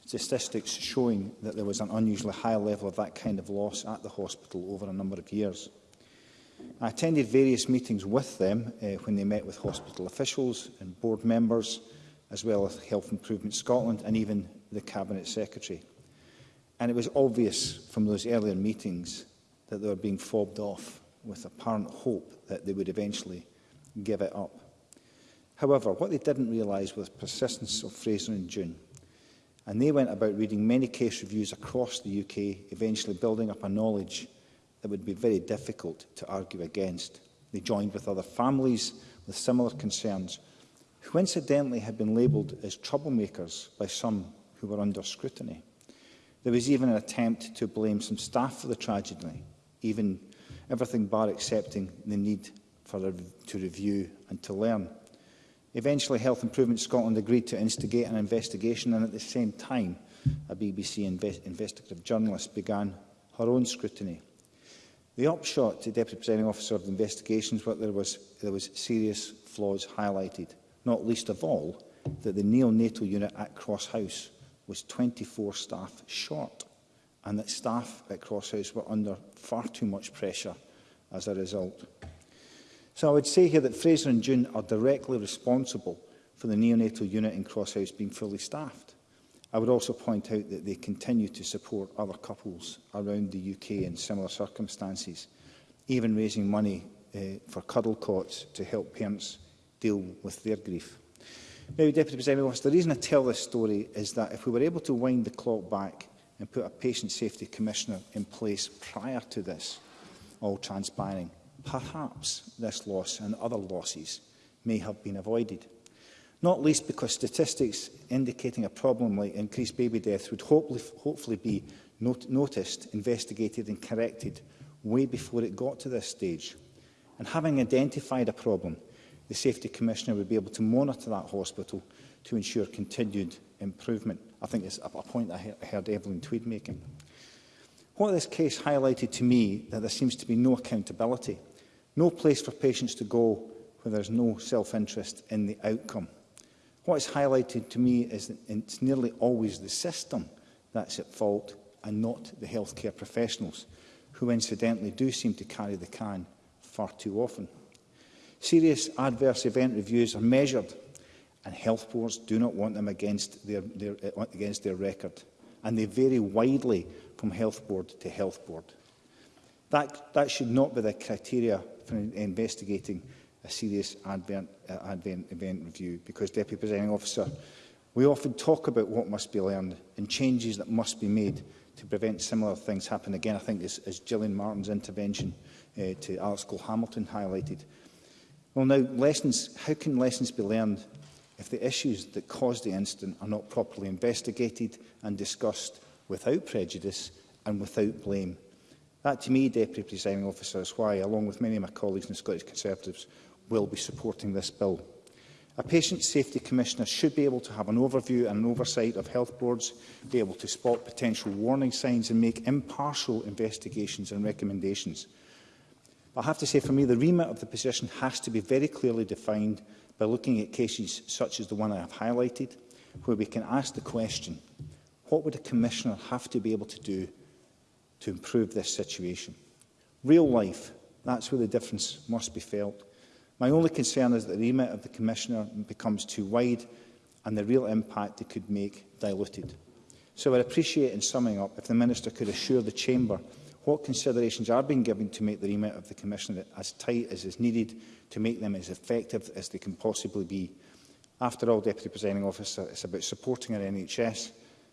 statistics showing that there was an unusually high level of that kind of loss at the hospital over a number of years. I attended various meetings with them uh, when they met with hospital officials and board members, as well as Health Improvement Scotland and even the Cabinet Secretary. And it was obvious from those earlier meetings that they were being fobbed off with apparent hope that they would eventually give it up. However, what they didn't realise was persistence of Fraser and June. And they went about reading many case reviews across the UK, eventually building up a knowledge that would be very difficult to argue against. They joined with other families with similar concerns, who incidentally had been labelled as troublemakers by some who were under scrutiny. There was even an attempt to blame some staff for the tragedy, even everything bar accepting the need for a, to review and to learn. Eventually, Health Improvement Scotland agreed to instigate an investigation and at the same time, a BBC invest investigative journalist began her own scrutiny. The upshot to Deputy Presiding Officer of the investigations was that there was, there was serious flaws highlighted, not least of all that the neonatal unit at Cross House was 24 staff short and that staff at Crosshouse were under far too much pressure as a result. So I would say here that Fraser and June are directly responsible for the neonatal unit in Crosshouse being fully staffed. I would also point out that they continue to support other couples around the UK in similar circumstances, even raising money uh, for cuddle cots to help parents deal with their grief. Maybe, Deputy President, the reason I tell this story is that if we were able to wind the clock back and put a patient safety commissioner in place prior to this all transpiring, perhaps this loss and other losses may have been avoided. Not least because statistics indicating a problem like increased baby death would hopefully, hopefully be not noticed, investigated and corrected way before it got to this stage. And having identified a problem, the Safety Commissioner would be able to monitor that hospital to ensure continued improvement. I think it's a, a point I heard Evelyn Tweed making. What this case highlighted to me that there seems to be no accountability, no place for patients to go where there's no self-interest in the outcome. What is highlighted to me is that it's nearly always the system that's at fault and not the healthcare professionals, who incidentally do seem to carry the can far too often. Serious adverse event reviews are measured and health boards do not want them against their, their, uh, against their record. And they vary widely from health board to health board. That, that should not be the criteria for investigating a serious advent, uh, advent event review because, Deputy Presiding Officer, we often talk about what must be learned and changes that must be made to prevent similar things happening again. I think as, as Gillian Martin's intervention uh, to Alex Cole Hamilton highlighted. Well now, lessons, how can lessons be learned if the issues that caused the incident are not properly investigated and discussed without prejudice and without blame. That to me, Deputy Presiding Officer, is why, along with many of my colleagues in the Scottish Conservatives, will be supporting this bill. A patient safety commissioner should be able to have an overview and an oversight of health boards, be able to spot potential warning signs and make impartial investigations and recommendations. But I have to say, for me, the remit of the position has to be very clearly defined by looking at cases such as the one I have highlighted, where we can ask the question, what would a commissioner have to be able to do to improve this situation? Real life, that's where the difference must be felt. My only concern is that the remit of the commissioner becomes too wide and the real impact it could make diluted. So I'd appreciate, in summing up, if the Minister could assure the Chamber what considerations are being given to make the remit of the Commissioner as tight as is needed to make them as effective as they can possibly be. After all, Deputy Presiding Officer, it's about supporting our NHS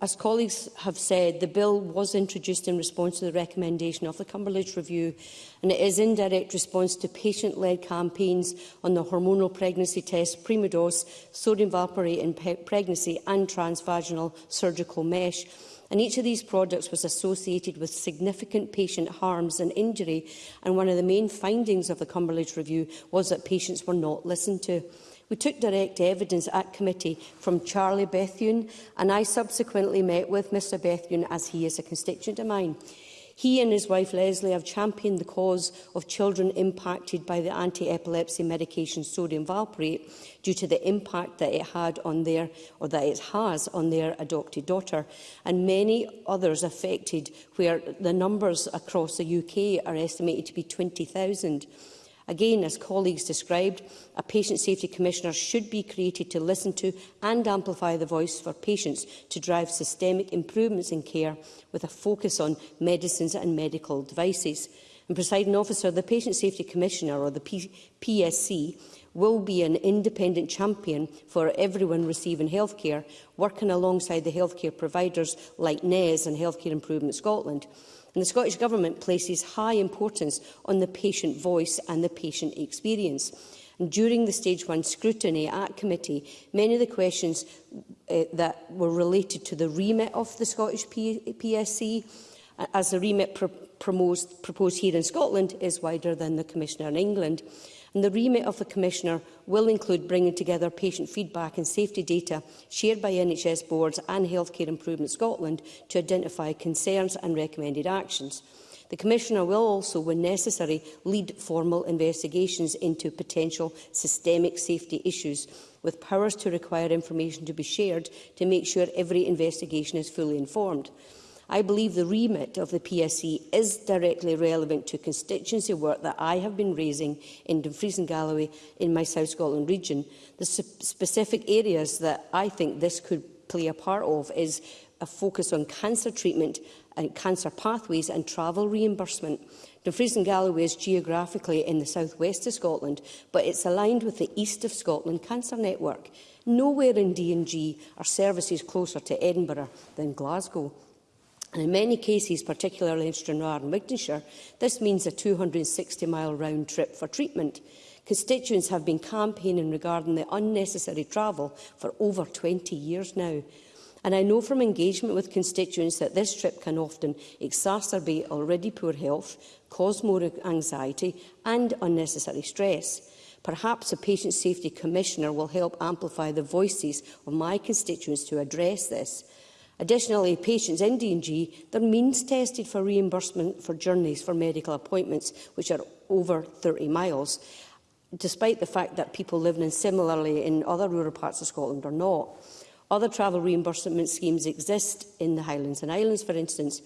As colleagues have said, the bill was introduced in response to the recommendation of the Cumberledge Review and it is in direct response to patient-led campaigns on the hormonal pregnancy test, primodos, sodium valparate in pregnancy and transvaginal surgical mesh and each of these products was associated with significant patient harms and injury, and one of the main findings of the Cumberledge Review was that patients were not listened to. We took direct evidence at committee from Charlie Bethune, and I subsequently met with Mr Bethune as he is a constituent of mine. He and his wife Leslie have championed the cause of children impacted by the anti-epilepsy medication sodium valproate due to the impact that it had on their or that it has on their adopted daughter and many others affected where the numbers across the UK are estimated to be 20,000. Again, as colleagues described, a patient safety commissioner should be created to listen to and amplify the voice for patients to drive systemic improvements in care with a focus on medicines and medical devices. And presiding officer, the Patient Safety Commissioner or the P PSC will be an independent champion for everyone receiving healthcare, working alongside the healthcare providers like NES and Healthcare Improvement Scotland and the Scottish Government places high importance on the patient voice and the patient experience. And during the stage one scrutiny at committee, many of the questions uh, that were related to the remit of the Scottish P PSC, as the remit pro proposed, proposed here in Scotland is wider than the Commissioner in England and the remit of the Commissioner will include bringing together patient feedback and safety data shared by NHS boards and Healthcare Improvement Scotland to identify concerns and recommended actions. The Commissioner will also, when necessary, lead formal investigations into potential systemic safety issues, with powers to require information to be shared to make sure every investigation is fully informed. I believe the remit of the PSC is directly relevant to constituency work that I have been raising in Dumfries and Galloway in my South Scotland region. The specific areas that I think this could play a part of is a focus on cancer treatment and cancer pathways and travel reimbursement. Dumfries and Galloway is geographically in the southwest of Scotland, but it's aligned with the East of Scotland Cancer Network. Nowhere in D&G are services closer to Edinburgh than Glasgow. And in many cases, particularly in Stranraer and Wigtonshire, this means a 260-mile round trip for treatment. Constituents have been campaigning regarding the unnecessary travel for over 20 years now. And I know from engagement with constituents that this trip can often exacerbate already poor health, cause more anxiety and unnecessary stress. Perhaps a Patient Safety Commissioner will help amplify the voices of my constituents to address this. Additionally, patients in D&G, their means tested for reimbursement for journeys for medical appointments, which are over 30 miles, despite the fact that people living in similarly in other rural parts of Scotland are not. Other travel reimbursement schemes exist in the Highlands and Islands, for instance,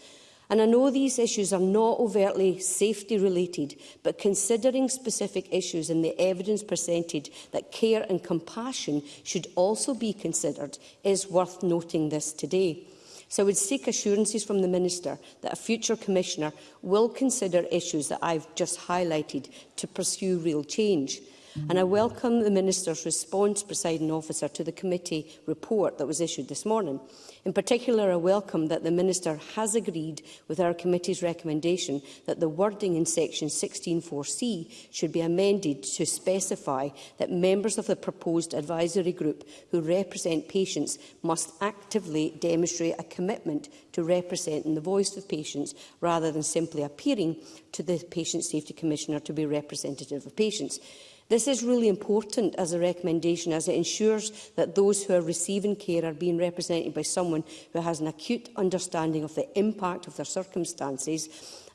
And I know these issues are not overtly safety related, but considering specific issues and the evidence presented that care and compassion should also be considered is worth noting this today. So I would seek assurances from the Minister that a future Commissioner will consider issues that I've just highlighted to pursue real change. And I welcome the Minister's response, presiding officer, to the committee report that was issued this morning. In particular, I welcome that the Minister has agreed with our committee's recommendation that the wording in section 16.4c should be amended to specify that members of the proposed advisory group who represent patients must actively demonstrate a commitment to representing the voice of patients rather than simply appearing to the Patient Safety Commissioner to be representative of patients. This is really important as a recommendation as it ensures that those who are receiving care are being represented by someone who has an acute understanding of the impact of their circumstances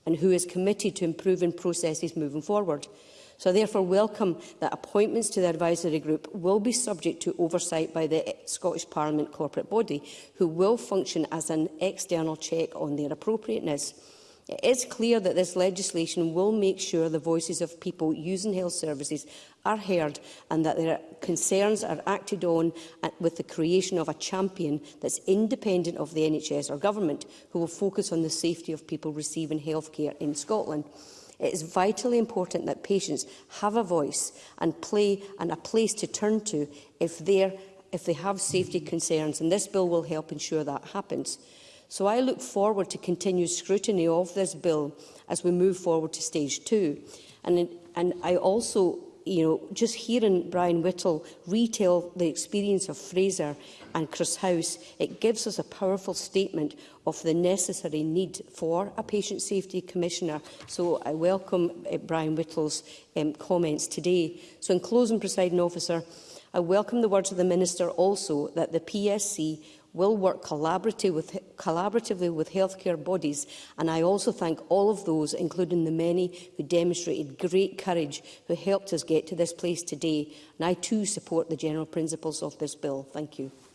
and who is committed to improving processes moving forward. So I therefore welcome that appointments to the advisory group will be subject to oversight by the Scottish Parliament corporate body, who will function as an external check on their appropriateness. It is clear that this legislation will make sure the voices of people using health services are heard and that their concerns are acted on with the creation of a champion that's independent of the NHS or government who will focus on the safety of people receiving healthcare in Scotland. It is vitally important that patients have a voice and play and a place to turn to if, if they have safety concerns and this bill will help ensure that happens. So I look forward to continued scrutiny of this bill as we move forward to stage two. And, and I also you know, just hearing Brian Whittle retail the experience of Fraser and Chris House, it gives us a powerful statement of the necessary need for a patient safety commissioner. So I welcome uh, Brian Whittle's um, comments today. So in closing, presiding officer, I welcome the words of the Minister also that the PSC will work collaboratively with, collaboratively with healthcare bodies and I also thank all of those, including the many who demonstrated great courage who helped us get to this place today and I too support the general principles of this bill. Thank you.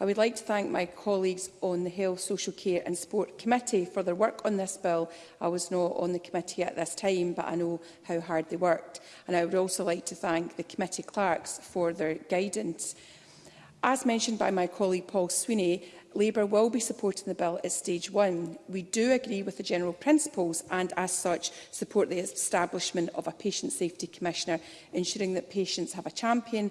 I would like to thank my colleagues on the Health, Social Care and Sport Committee for their work on this bill. I was not on the committee at this time, but I know how hard they worked. And I would also like to thank the committee clerks for their guidance. As mentioned by my colleague Paul Sweeney, Labour will be supporting the bill at stage one. We do agree with the general principles and, as such, support the establishment of a Patient Safety Commissioner, ensuring that patients have a champion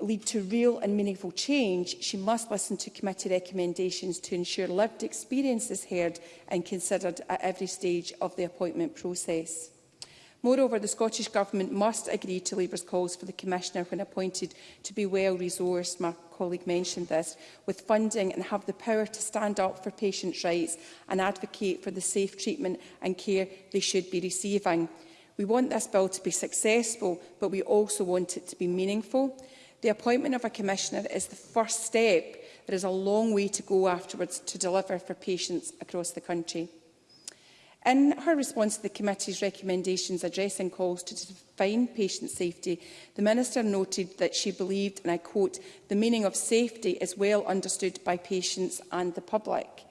lead to real and meaningful change, she must listen to committee recommendations to ensure lived experience is heard and considered at every stage of the appointment process. Moreover, the Scottish Government must agree to Labour's calls for the Commissioner when appointed to be well resourced, my colleague mentioned this, with funding and have the power to stand up for patients' rights and advocate for the safe treatment and care they should be receiving. We want this bill to be successful, but we also want it to be meaningful. The appointment of a commissioner is the first step. There is a long way to go afterwards to deliver for patients across the country. In her response to the committee's recommendations addressing calls to define patient safety, the Minister noted that she believed, and I quote, the meaning of safety is well understood by patients and the public.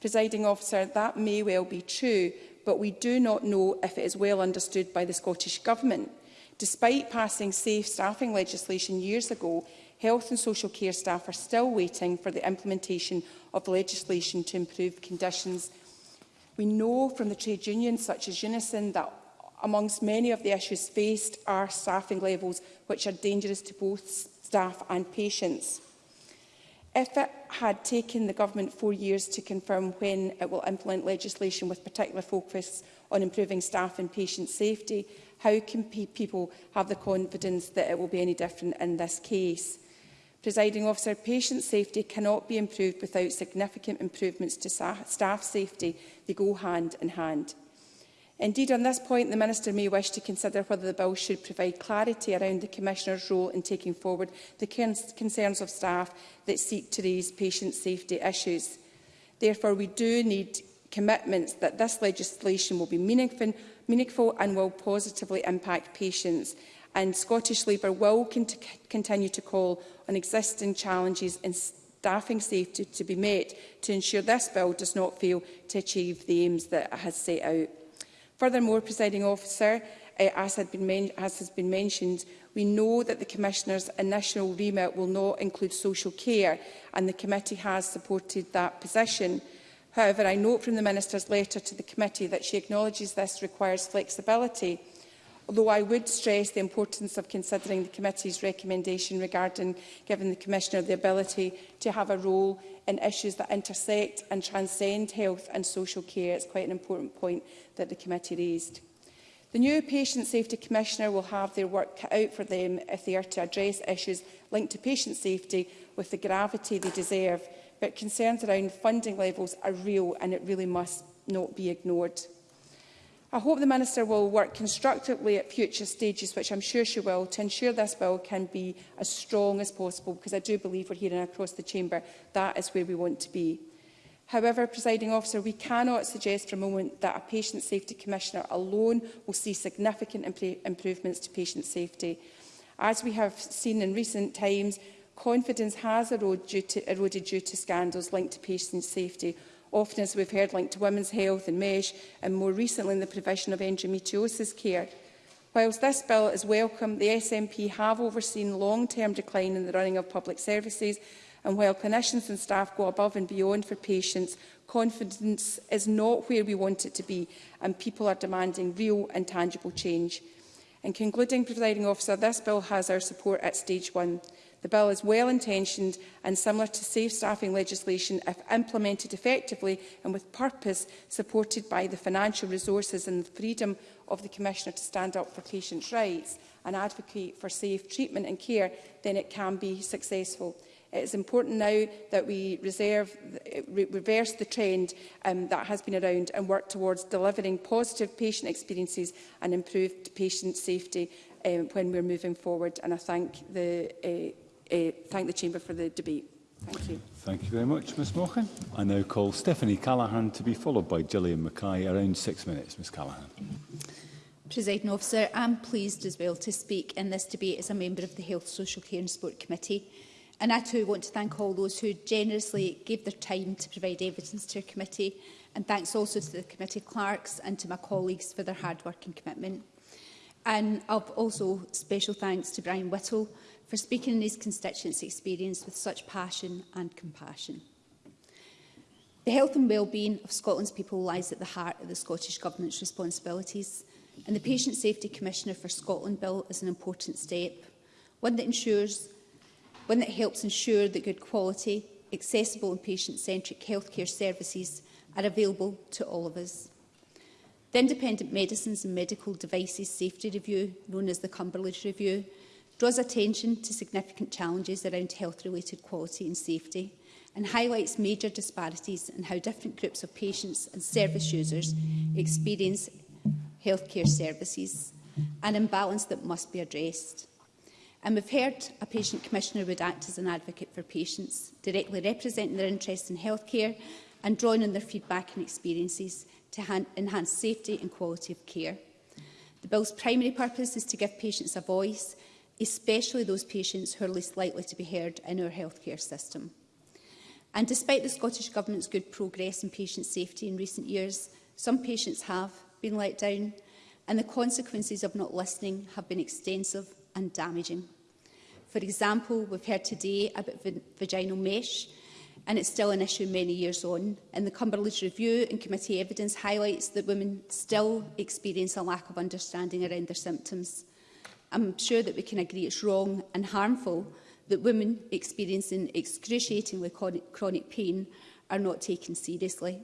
Presiding officer, that may well be true, but we do not know if it is well understood by the Scottish Government. Despite passing safe staffing legislation years ago, health and social care staff are still waiting for the implementation of legislation to improve conditions. We know from the trade unions such as Unison that amongst many of the issues faced are staffing levels which are dangerous to both staff and patients. If it had taken the Government four years to confirm when it will implement legislation with particular focus on improving staff and patient safety, how can pe people have the confidence that it will be any different in this case? Presiding officer, patient safety cannot be improved without significant improvements to staff safety. They go hand in hand. Indeed, on this point, the Minister may wish to consider whether the bill should provide clarity around the Commissioner's role in taking forward the concerns of staff that seek to raise patient safety issues. Therefore, we do need commitments that this legislation will be meaningful, meaningful and will positively impact patients. And Scottish Labour will cont continue to call on existing challenges in staffing safety to be met to ensure this bill does not fail to achieve the aims that it has set out. Furthermore, presiding officer, uh, as, had been as has been mentioned, we know that the Commissioner's initial remit will not include social care, and the committee has supported that position. However, I note from the Minister's letter to the committee that she acknowledges this requires flexibility, although I would stress the importance of considering the committee's recommendation regarding giving the Commissioner the ability to have a role in issues that intersect and transcend health and social care. It's quite an important point that the committee raised. The new Patient Safety Commissioner will have their work cut out for them if they are to address issues linked to patient safety with the gravity they deserve, but concerns around funding levels are real and it really must not be ignored. I hope the Minister will work constructively at future stages, which I'm sure she will, to ensure this bill can be as strong as possible, because I do believe we're hearing across the Chamber that is where we want to be. However, presiding officer, we cannot suggest for a moment that a patient safety commissioner alone will see significant imp improvements to patient safety. As we have seen in recent times, confidence has eroded due to, eroded due to scandals linked to patient safety, often, as we've heard, linked to women's health and MESH, and more recently in the provision of endometriosis care. Whilst this bill is welcome, the SNP have overseen long-term decline in the running of public services, and while clinicians and staff go above and beyond for patients, confidence is not where we want it to be, and people are demanding real and tangible change. In concluding, presiding officer, this bill has our support at stage one. The bill is well-intentioned and similar to safe staffing legislation if implemented effectively and with purpose, supported by the financial resources and the freedom of the Commissioner to stand up for patients' rights and advocate for safe treatment and care, then it can be successful. It is important now that we reserve, re reverse the trend um, that has been around and work towards delivering positive patient experiences and improved patient safety um, when we're moving forward. And I thank the uh, uh, thank the Chamber for the debate. Thank you. Thank you very much, Ms Mochan. I now call Stephanie Callaghan to be followed by Gillian Mackay around six minutes. Ms Callaghan. Presiding officer, I'm pleased as well to speak in this debate as a member of the Health, Social Care and Sport Committee. And I too want to thank all those who generously gave their time to provide evidence to our committee. And thanks also to the committee clerks and to my colleagues for their hard work and commitment. And I've also special thanks to Brian Whittle, for speaking in his constituents' experience with such passion and compassion. The health and well-being of Scotland's people lies at the heart of the Scottish Government's responsibilities, and the Patient Safety Commissioner for Scotland Bill is an important step, one that, ensures, one that helps ensure that good quality, accessible and patient-centric healthcare services are available to all of us. The Independent Medicines and Medical Devices Safety Review, known as the Cumberland Review, draws attention to significant challenges around health-related quality and safety and highlights major disparities in how different groups of patients and service users experience healthcare services, an imbalance that must be addressed. And we've heard a patient commissioner would act as an advocate for patients, directly representing their interests in healthcare and drawing on their feedback and experiences to enhance safety and quality of care. The Bill's primary purpose is to give patients a voice especially those patients who are least likely to be heard in our healthcare system. And despite the Scottish Government's good progress in patient safety in recent years, some patients have been let down and the consequences of not listening have been extensive and damaging. For example, we've heard today about vaginal mesh and it's still an issue many years on. And the Cumberland Review and committee evidence highlights that women still experience a lack of understanding around their symptoms. I'm sure that we can agree it's wrong and harmful that women experiencing excruciatingly chronic pain are not taken seriously.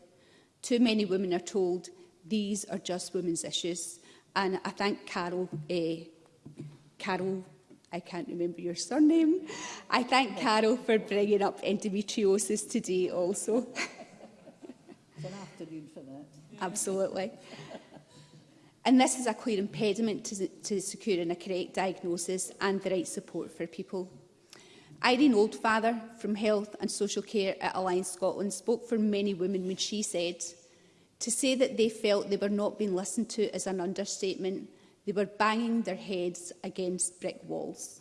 Too many women are told these are just women's issues. And I thank Carol, eh, Carol I can't remember your surname. I thank Carol for bringing up endometriosis today also. it's an afternoon for that. Absolutely. And this is a clear impediment to, to securing a correct diagnosis and the right support for people. Irene Oldfather from Health and Social Care at Alliance Scotland spoke for many women when she said, to say that they felt they were not being listened to is an understatement. They were banging their heads against brick walls.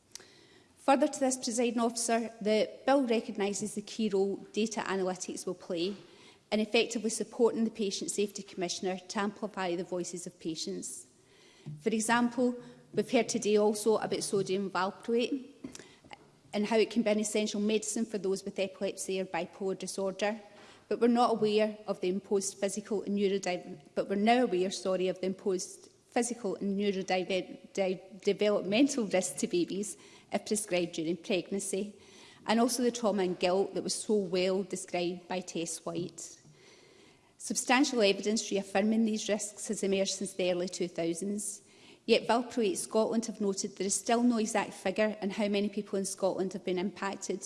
Further to this, Presiding Officer, the Bill recognises the key role data analytics will play and effectively supporting the Patient Safety Commissioner to amplify the voices of patients. For example, we've heard today also about sodium valproate and how it can be an essential medicine for those with epilepsy or bipolar disorder. But we're not aware of the imposed physical and neurodivergent, but we're now aware, sorry, of the imposed physical and neurodevelopmental risks to babies if prescribed during pregnancy and also the trauma and guilt that was so well described by Tess White. Substantial evidence reaffirming these risks has emerged since the early 2000s, yet Valproate Scotland have noted there is still no exact figure on how many people in Scotland have been impacted,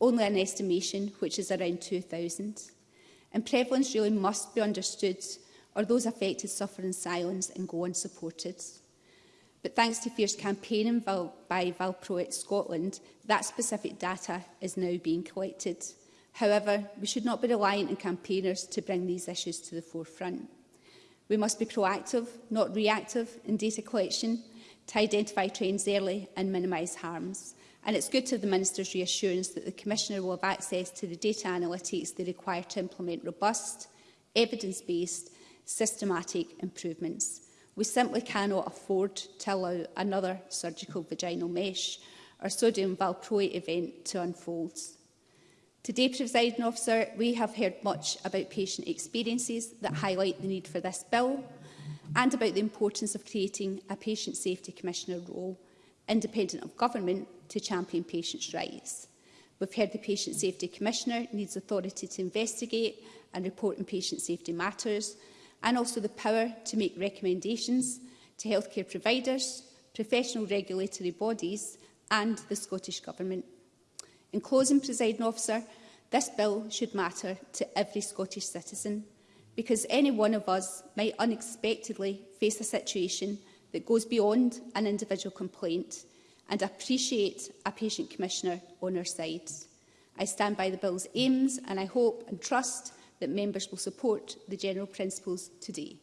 only an estimation, which is around 2,000. And prevalence really must be understood, or those affected suffer in silence and go unsupported. But thanks to fierce campaigning by Valproate Scotland, that specific data is now being collected. However, we should not be reliant on campaigners to bring these issues to the forefront. We must be proactive, not reactive, in data collection to identify trends early and minimise harms. And it's good to have the Minister's reassurance that the Commissioner will have access to the data analytics they require to implement robust, evidence-based, systematic improvements. We simply cannot afford to allow another surgical vaginal mesh or sodium valproate event to unfold. Today, Presiding Officer, we have heard much about patient experiences that highlight the need for this bill and about the importance of creating a Patient Safety Commissioner role, independent of government, to champion patients' rights. We've heard the Patient Safety Commissioner needs authority to investigate and report on patient safety matters, and also the power to make recommendations to healthcare providers, professional regulatory bodies and the Scottish Government. In closing, presiding officer, this bill should matter to every Scottish citizen because any one of us might unexpectedly face a situation that goes beyond an individual complaint and appreciate a patient commissioner on our side. I stand by the bill's aims and I hope and trust that members will support the general principles today.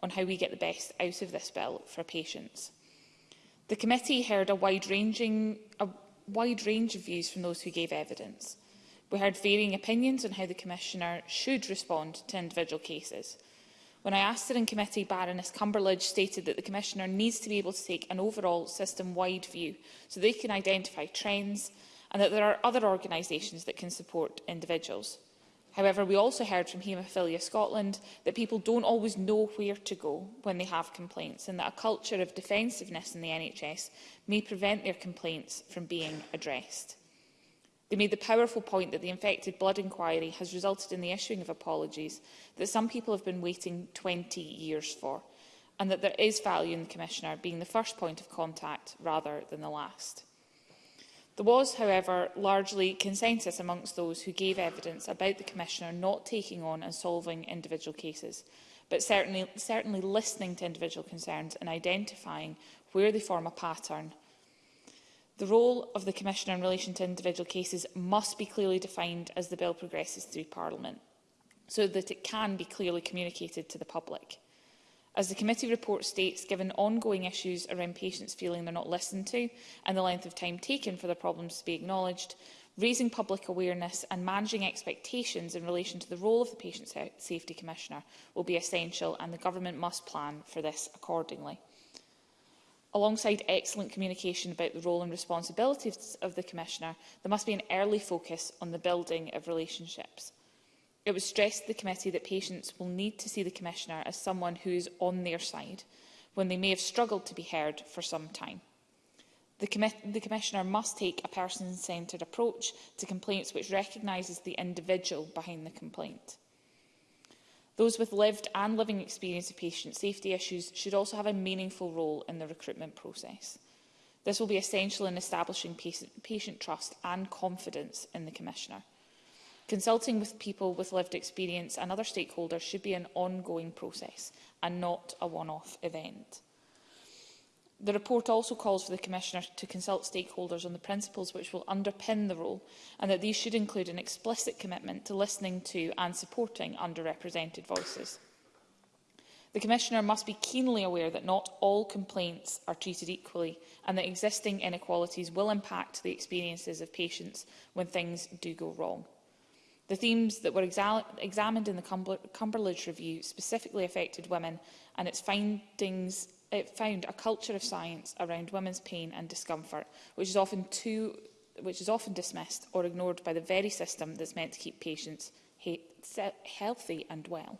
on how we get the best out of this bill for patients. The committee heard a wide, ranging, a wide range of views from those who gave evidence. We heard varying opinions on how the Commissioner should respond to individual cases. When I asked her in committee, Baroness Cumberledge stated that the Commissioner needs to be able to take an overall system-wide view so they can identify trends, and that there are other organisations that can support individuals. However, we also heard from Haemophilia Scotland that people don't always know where to go when they have complaints and that a culture of defensiveness in the NHS may prevent their complaints from being addressed. They made the powerful point that the infected blood inquiry has resulted in the issuing of apologies that some people have been waiting 20 years for and that there is value in the Commissioner being the first point of contact rather than the last. There was, however, largely consensus amongst those who gave evidence about the Commissioner not taking on and solving individual cases, but certainly, certainly listening to individual concerns and identifying where they form a pattern. The role of the Commissioner in relation to individual cases must be clearly defined as the bill progresses through Parliament, so that it can be clearly communicated to the public. As the committee report states, given ongoing issues around patients feeling they're not listened to and the length of time taken for their problems to be acknowledged, raising public awareness and managing expectations in relation to the role of the Patient Safety Commissioner will be essential and the Government must plan for this accordingly. Alongside excellent communication about the role and responsibilities of the Commissioner, there must be an early focus on the building of relationships. It was stressed to the committee that patients will need to see the Commissioner as someone who is on their side, when they may have struggled to be heard for some time. The, commi the Commissioner must take a person-centred approach to complaints which recognises the individual behind the complaint. Those with lived and living experience of patient safety issues should also have a meaningful role in the recruitment process. This will be essential in establishing patient trust and confidence in the Commissioner. Consulting with people with lived experience and other stakeholders should be an ongoing process and not a one-off event. The report also calls for the Commissioner to consult stakeholders on the principles which will underpin the role and that these should include an explicit commitment to listening to and supporting underrepresented voices. The Commissioner must be keenly aware that not all complaints are treated equally and that existing inequalities will impact the experiences of patients when things do go wrong. The themes that were exa examined in the Cumber Cumberledge Review specifically affected women and its findings it found a culture of science around women's pain and discomfort, which is often too which is often dismissed or ignored by the very system that's meant to keep patients he healthy and well.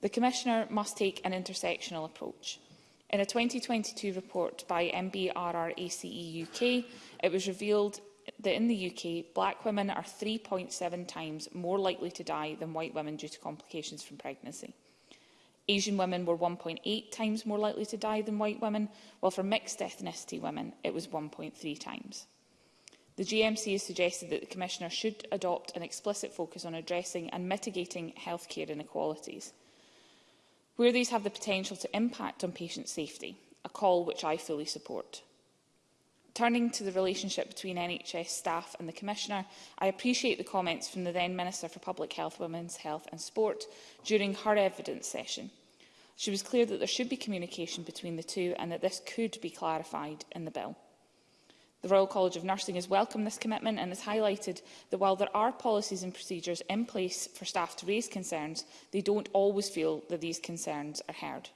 The Commissioner must take an intersectional approach. In a 2022 report by MBRRACE UK, it was revealed that in the UK, black women are 3.7 times more likely to die than white women due to complications from pregnancy. Asian women were 1.8 times more likely to die than white women, while for mixed ethnicity women it was 1.3 times. The GMC has suggested that the Commissioner should adopt an explicit focus on addressing and mitigating healthcare inequalities, where these have the potential to impact on patient safety, a call which I fully support. Turning to the relationship between NHS staff and the Commissioner, I appreciate the comments from the then Minister for Public Health, Women's Health and Sport during her evidence session. She was clear that there should be communication between the two and that this could be clarified in the bill. The Royal College of Nursing has welcomed this commitment and has highlighted that while there are policies and procedures in place for staff to raise concerns, they don't always feel that these concerns are heard.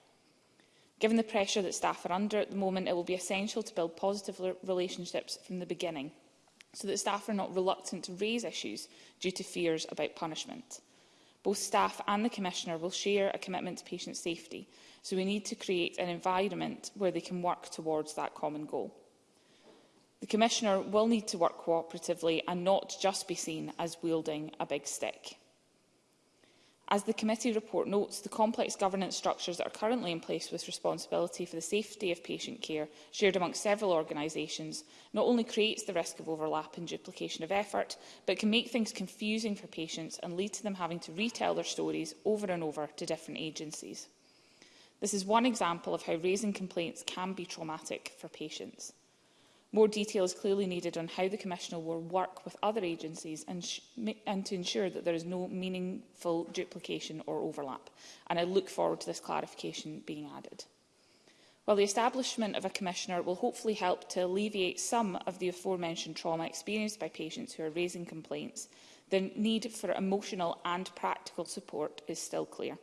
Given the pressure that staff are under at the moment, it will be essential to build positive relationships from the beginning so that staff are not reluctant to raise issues due to fears about punishment. Both staff and the Commissioner will share a commitment to patient safety, so we need to create an environment where they can work towards that common goal. The Commissioner will need to work cooperatively and not just be seen as wielding a big stick. As the committee report notes, the complex governance structures that are currently in place with responsibility for the safety of patient care, shared amongst several organisations, not only creates the risk of overlap and duplication of effort, but can make things confusing for patients and lead to them having to retell their stories over and over to different agencies. This is one example of how raising complaints can be traumatic for patients. More detail is clearly needed on how the Commissioner will work with other agencies and, and, to ensure that there is no meaningful duplication or overlap. And I look forward to this clarification being added. While the establishment of a Commissioner will hopefully help to alleviate some of the aforementioned trauma experienced by patients who are raising complaints, the need for emotional and practical support is still clear.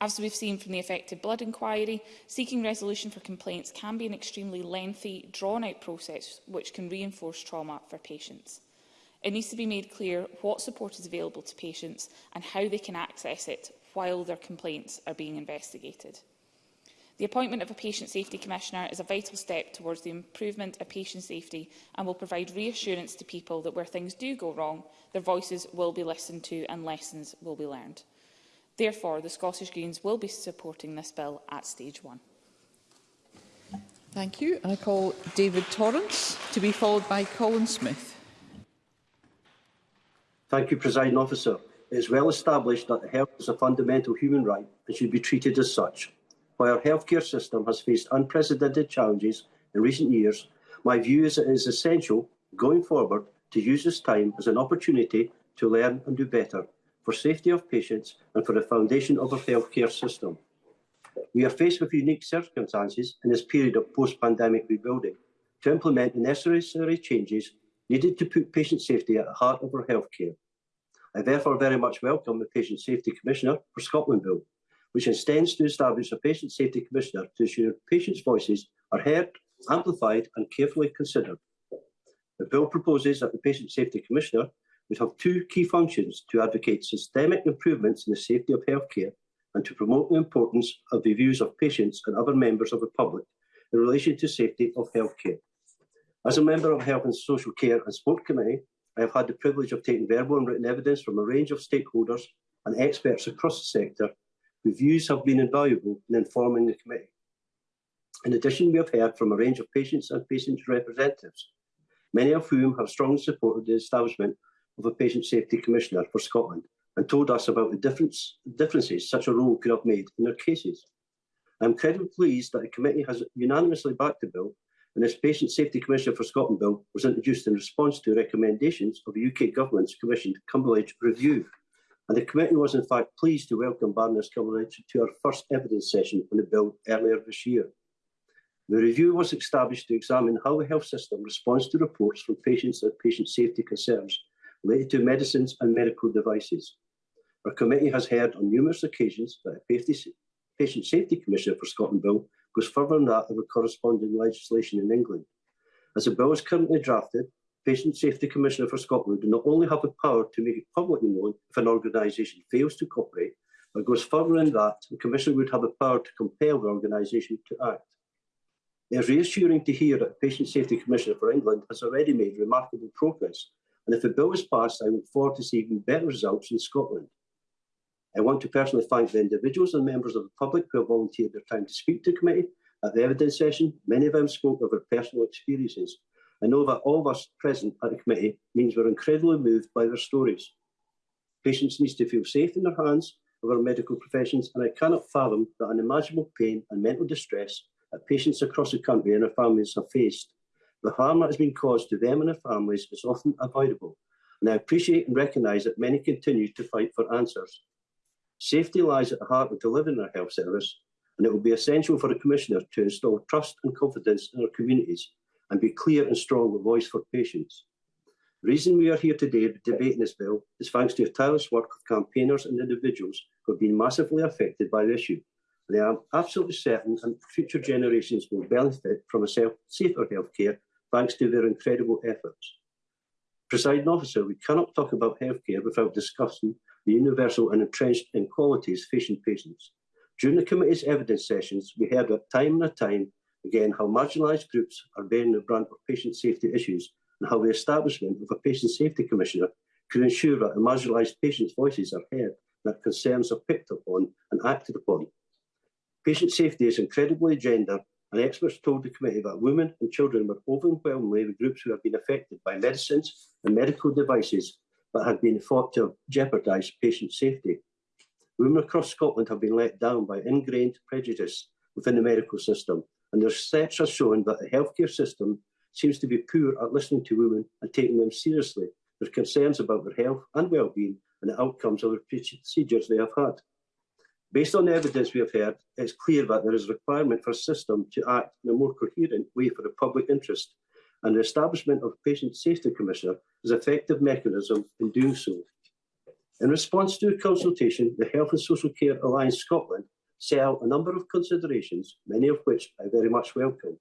As we've seen from the Affected Blood Inquiry, seeking resolution for complaints can be an extremely lengthy, drawn-out process which can reinforce trauma for patients. It needs to be made clear what support is available to patients and how they can access it while their complaints are being investigated. The appointment of a Patient Safety Commissioner is a vital step towards the improvement of patient safety and will provide reassurance to people that where things do go wrong, their voices will be listened to and lessons will be learned. Therefore, the Scottish Greens will be supporting this bill at stage one. Thank you. And I call David Torrance to be followed by Colin Smith. Thank you, Presiding Officer. It is well established that health is a fundamental human right and should be treated as such. While our healthcare system has faced unprecedented challenges in recent years, my view is that it is essential, going forward, to use this time as an opportunity to learn and do better for safety of patients and for the foundation of our healthcare system. We are faced with unique circumstances in this period of post-pandemic rebuilding to implement the necessary changes needed to put patient safety at the heart of our healthcare. I therefore very much welcome the Patient Safety Commissioner for Scotland Bill, which intends to establish a Patient Safety Commissioner to ensure patients' voices are heard, amplified and carefully considered. The bill proposes that the Patient Safety Commissioner would have two key functions to advocate systemic improvements in the safety of healthcare and to promote the importance of the views of patients and other members of the public in relation to safety of healthcare. As a member of Health and Social Care and Sport Committee, I have had the privilege of taking verbal and written evidence from a range of stakeholders and experts across the sector whose views have been invaluable in informing the committee. In addition, we have heard from a range of patients and patient representatives, many of whom have strongly supported the establishment of a Patient Safety Commissioner for Scotland and told us about the difference, differences such a role could have made in their cases. I'm incredibly pleased that the committee has unanimously backed the bill and this Patient Safety Commissioner for Scotland bill was introduced in response to recommendations of the UK Government's commissioned Cumberledge review. And the committee was in fact pleased to welcome Baroness Cumberledge to our first evidence session on the bill earlier this year. The review was established to examine how the health system responds to reports from patients of patient safety concerns related to medicines and medical devices. Our committee has heard on numerous occasions that the Patient Safety Commissioner for Scotland Bill goes further than that of the corresponding legislation in England. As the bill is currently drafted, Patient Safety Commissioner for Scotland do not only have the power to make it publicly known if an organisation fails to cooperate, but goes further than that, the Commissioner would have the power to compel the organisation to act. It is reassuring to hear that the Patient Safety Commissioner for England has already made remarkable progress and if the bill is passed, I look forward to seeing even better results in Scotland. I want to personally thank the individuals and members of the public who have volunteered their time to speak to the committee. At the evidence session, many of them spoke of their personal experiences. I know that all of us present at the committee means we're incredibly moved by their stories. Patients need to feel safe in their hands of our medical professions, and I cannot fathom the unimaginable pain and mental distress that patients across the country and their families have faced. The harm that has been caused to them and their families is often avoidable, and I appreciate and recognise that many continue to fight for answers. Safety lies at the heart of delivering our health service, and it will be essential for the Commissioner to install trust and confidence in our communities and be clear and strong with voice for patients. The reason we are here today debating this bill is thanks to the tireless work of campaigners and individuals who have been massively affected by the issue. They I am absolutely certain that future generations will benefit from a safer healthcare thanks to their incredible efforts. Presiding officer, we cannot talk about healthcare without discussing the universal and entrenched inequalities facing patients. During the committee's evidence sessions, we heard at time and time again how marginalised groups are bearing the brunt of patient safety issues and how the establishment of a patient safety commissioner could ensure that the marginalised patients' voices are heard, that concerns are picked up on and acted upon. Patient safety is incredibly gendered. and experts told the committee that women and children were overwhelmingly the groups who have been affected by medicines and medical devices that had been thought to jeopardise patient safety. Women across Scotland have been let down by ingrained prejudice within the medical system, and their research has shown that the healthcare system seems to be poor at listening to women and taking them seriously, their concerns about their health and well-being and the outcomes of the procedures they have had. Based on the evidence we have heard, it's clear that there is a requirement for a system to act in a more coherent way for the public interest, and the establishment of a Patient Safety Commissioner is an effective mechanism in doing so. In response to a consultation, the Health and Social Care Alliance Scotland set out a number of considerations, many of which I very much welcome,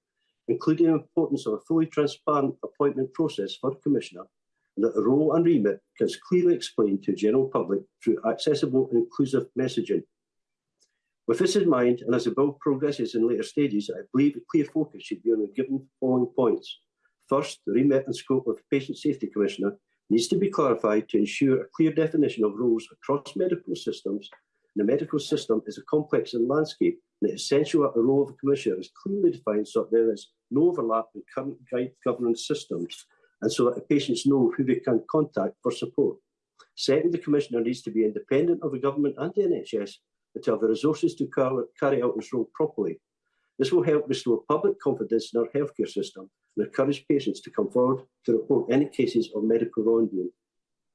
including the importance of a fully transparent appointment process for the Commissioner and that the role and remit is clearly explained to the general public through accessible and inclusive messaging with this in mind, and as the bill progresses in later stages, I believe a clear focus should be on the given following points. First, the remit and scope of the Patient Safety Commissioner needs to be clarified to ensure a clear definition of roles across medical systems. The medical system is a complex landscape, and it's essential that the role of the Commissioner is clearly defined so that there is no overlap in current guide governance systems, and so that the patients know who they can contact for support. Second, the Commissioner needs to be independent of the government and the NHS and to have the resources to carry out this role properly. This will help restore public confidence in our healthcare system and encourage patients to come forward to report any cases of medical wrongdoing.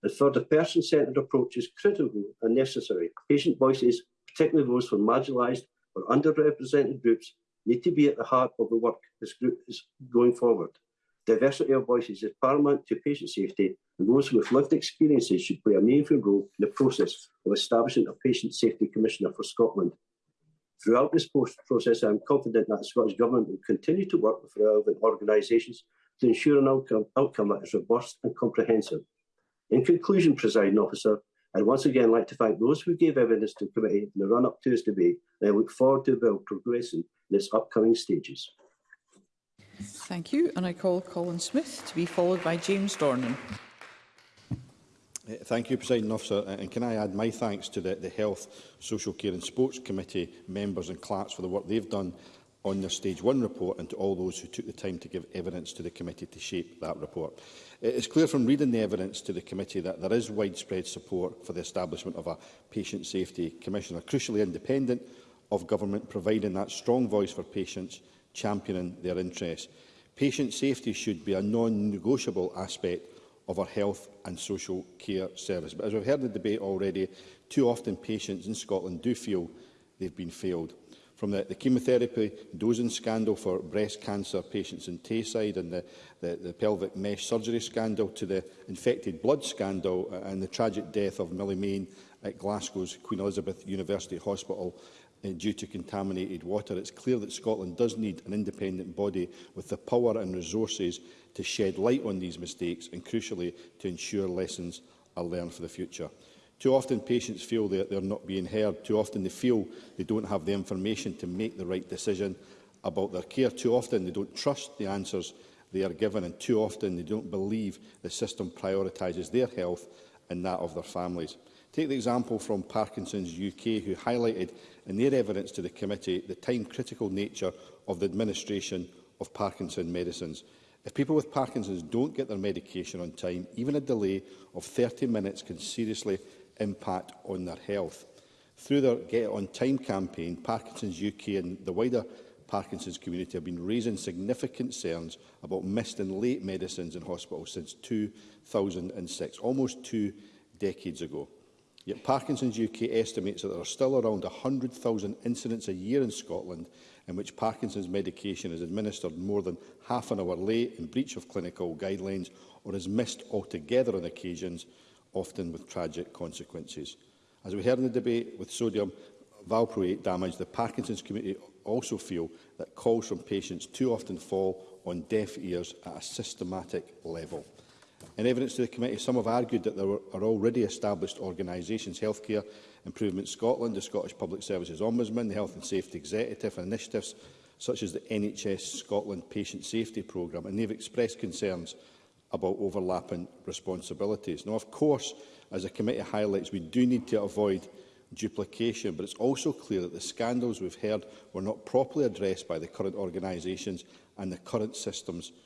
And third, a person-centred approach is critical and necessary. Patient voices, particularly those from marginalised or underrepresented groups, need to be at the heart of the work this group is going forward. Diversity of voices is paramount to patient safety, and those with lived experiences should play a meaningful role in the process of establishing a Patient Safety Commissioner for Scotland. Throughout this process, I am confident that the Scottish Government will continue to work with relevant organisations to ensure an outcome, outcome that is robust and comprehensive. In conclusion, presiding officer, I'd once again like to thank those who gave evidence to the committee in the run-up to this debate, and I look forward to the bill progressing in its upcoming stages. Thank you. And I call Colin Smith to be followed by James Dornan. Eh, thank you, President Officer. And can I add my thanks to the, the Health, Social Care and Sports Committee members and clerks for the work they've done on their Stage 1 report and to all those who took the time to give evidence to the committee to shape that report. It is clear from reading the evidence to the committee that there is widespread support for the establishment of a Patient Safety Commissioner, crucially independent of government, providing that strong voice for patients championing their interests. Patient safety should be a non-negotiable aspect of our health and social care service. But as we've heard in the debate already, too often patients in Scotland do feel they've been failed. From the, the chemotherapy dosing scandal for breast cancer patients in Tayside and the, the, the pelvic mesh surgery scandal to the infected blood scandal uh, and the tragic death of Millie Main at Glasgow's Queen Elizabeth University Hospital, Uh, due to contaminated water. It's clear that Scotland does need an independent body with the power and resources to shed light on these mistakes and, crucially, to ensure lessons are learned for the future. Too often patients feel that they're not being heard. Too often they feel they don't have the information to make the right decision about their care. Too often they don't trust the answers they are given and too often they don't believe the system prioritises their health and that of their families. Take the example from Parkinson's UK who highlighted in their evidence to the committee the time-critical nature of the administration of Parkinson's medicines. If people with Parkinson's don't get their medication on time, even a delay of 30 minutes can seriously impact on their health. Through their Get On Time campaign, Parkinson's UK and the wider Parkinson's community have been raising significant concerns about missed and late medicines in hospitals since 2006, almost two decades ago. Yet Parkinson's UK estimates that there are still around 100,000 incidents a year in Scotland in which Parkinson's medication is administered more than half an hour late in breach of clinical guidelines or is missed altogether on occasions, often with tragic consequences. As we heard in the debate with sodium valproate damage, the Parkinson's community also feel that calls from patients too often fall on deaf ears at a systematic level. In evidence to the committee, some have argued that there are already established organisations, Healthcare Improvement Scotland, the Scottish Public Services Ombudsman, the Health and Safety Executive and initiatives such as the NHS Scotland Patient Safety Programme, and they've expressed concerns about overlapping responsibilities. Now, of course, as the committee highlights, we do need to avoid duplication, but it's also clear that the scandals we've heard were not properly addressed by the current organisations and the current systems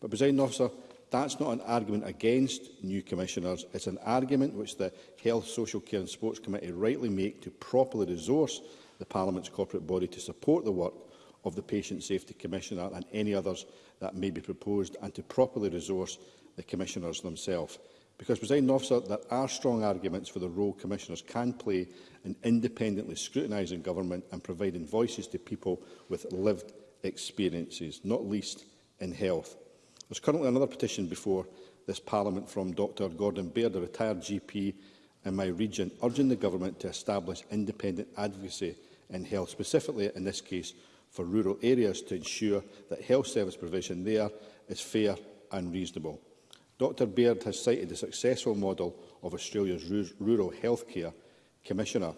But, President Officer, that's not an argument against new commissioners. It's an argument which the Health, Social Care and Sports Committee rightly make to properly resource the Parliament's corporate body to support the work of the Patient Safety Commissioner and any others that may be proposed and to properly resource the Commissioners themselves. Because, President Officer, there are strong arguments for the role Commissioners can play in independently scrutinising government and providing voices to people with lived experiences, not least in health. There's currently another petition before this Parliament from Dr Gordon Baird, a retired GP in my region, urging the Government to establish independent advocacy in health, specifically in this case for rural areas to ensure that health service provision there is fair and reasonable. Dr Baird has cited the successful model of Australia's rural healthcare commissioner.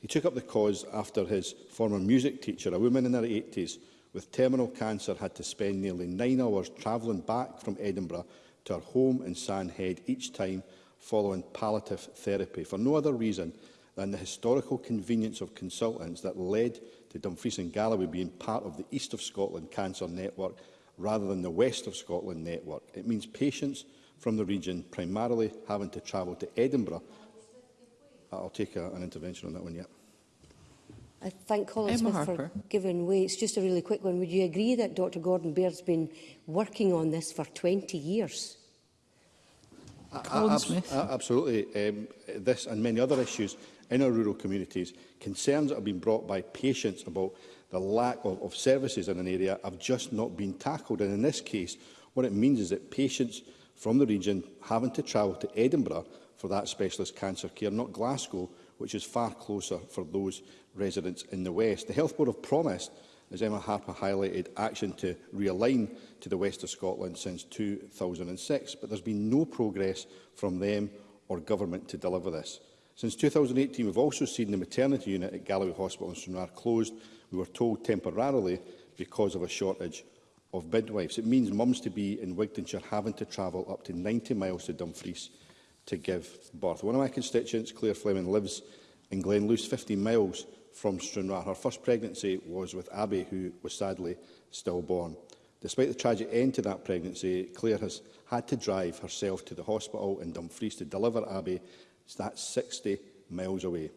He took up the cause after his former music teacher, a woman in her 80s with terminal cancer, had to spend nearly nine hours travelling back from Edinburgh to her home in Sandhead each time following palliative therapy for no other reason than the historical convenience of consultants that led to Dumfries and Galloway being part of the East of Scotland Cancer Network rather than the West of Scotland network. It means patients from the region primarily having to travel to Edinburgh. Uh, I'll take a, an intervention on that one, yeah. I thank Colin Emma Smith Harper. for giving way. It's just a really quick one. Would you agree that Dr Gordon Baird's been working on this for 20 years? Colin Smith. Absolutely. Um, this and many other issues in our rural communities, concerns that have been brought by patients about the lack of, of services in an area have just not been tackled. And in this case, what it means is that patients from the region having to travel to Edinburgh for that specialist cancer care, not Glasgow, which is far closer for those residents in the West. The Health Board have promised, as Emma Harper highlighted, action to realign to the West of Scotland since 2006, but there's been no progress from them or government to deliver this. Since 2018, we've also seen the maternity unit at Galloway Hospital in Stranraer closed, we were told temporarily, because of a shortage of midwives. It means mums-to-be in Wigtonshire having to travel up to 90 miles to Dumfries to give birth. One of my constituents, Claire Fleming, lives in Glenluce, 15 miles from Stranraer. Her first pregnancy was with Abby, who was sadly stillborn. Despite the tragic end to that pregnancy, Claire has had to drive herself to the hospital in Dumfries to deliver Abby That's 60 miles away.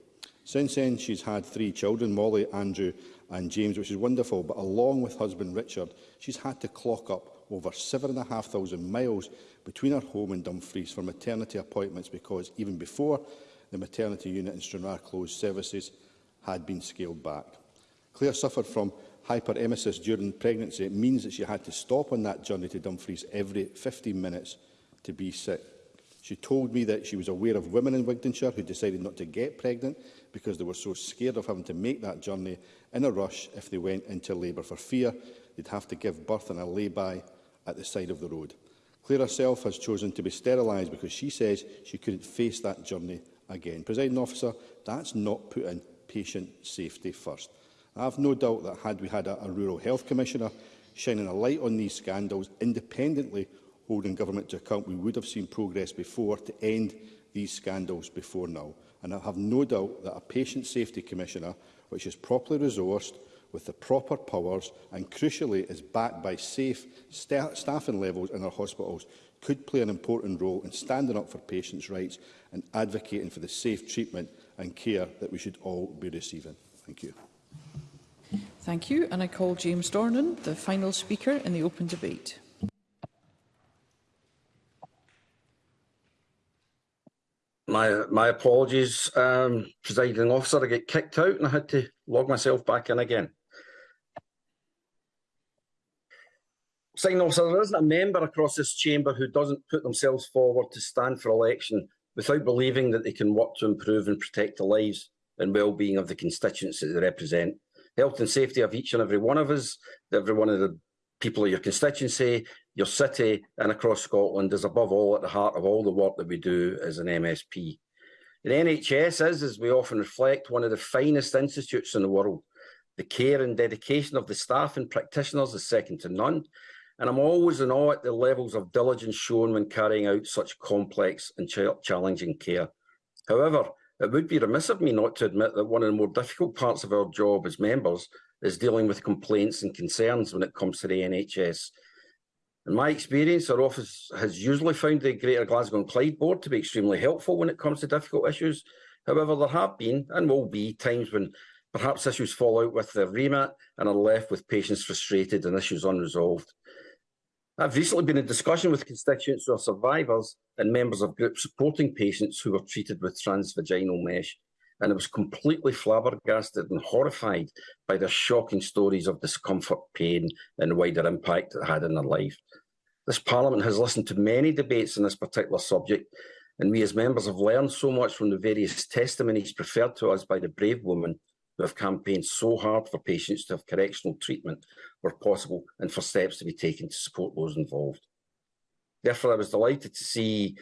Since then, she's had three children, Molly, Andrew and James, which is wonderful. But along with husband Richard, she's had to clock up over 7,500 miles between her home and Dumfries for maternity appointments because even before the maternity unit in Stranraer closed, services had been scaled back. Claire suffered from hyperemesis during pregnancy. It means that she had to stop on that journey to Dumfries every 15 minutes to be sick. She told me that she was aware of women in Wigtonshire who decided not to get pregnant because they were so scared of having to make that journey in a rush if they went into labour for fear they'd have to give birth in a lay-by at the side of the road. Claire herself has chosen to be sterilised because she says she couldn't face that journey again. Presiding officer, that's not putting patient safety first. I have no doubt that had we had a, a rural health commissioner shining a light on these scandals independently holding government to account, we would have seen progress before to end these scandals before now. And I have no doubt that a patient safety commissioner, which is properly resourced, with the proper powers and, crucially, is backed by safe st staffing levels in our hospitals, could play an important role in standing up for patients' rights and advocating for the safe treatment and care that we should all be receiving. Thank you. Thank you. And I call James Dornan, the final speaker in the open debate. my my apologies, um, presiding officer. I get kicked out and I had to log myself back in again. Signing officer, there isn't a member across this chamber who doesn't put themselves forward to stand for election without believing that they can work to improve and protect the lives and well-being of the constituents that they represent. Health and safety of each and every one of us, every one of the people of your constituency, your city and across Scotland is above all at the heart of all the work that we do as an MSP. The NHS is, as we often reflect, one of the finest institutes in the world. The care and dedication of the staff and practitioners is second to none, and I'm always in awe at the levels of diligence shown when carrying out such complex and challenging care. However, it would be remiss of me not to admit that one of the more difficult parts of our job as members is dealing with complaints and concerns when it comes to the NHS in my experience, our office has usually found the Greater Glasgow and Clyde Board to be extremely helpful when it comes to difficult issues. However, there have been and will be times when perhaps issues fall out with their remit and are left with patients frustrated and issues unresolved. I've recently been in discussion with constituents who are survivors and members of groups supporting patients who were treated with transvaginal mesh and I was completely flabbergasted and horrified by the shocking stories of discomfort, pain, and wider impact it had in their life. This Parliament has listened to many debates on this particular subject, and we as members have learned so much from the various testimonies preferred to us by the brave women who have campaigned so hard for patients to have correctional treatment where possible and for steps to be taken to support those involved. Therefore, I was delighted to see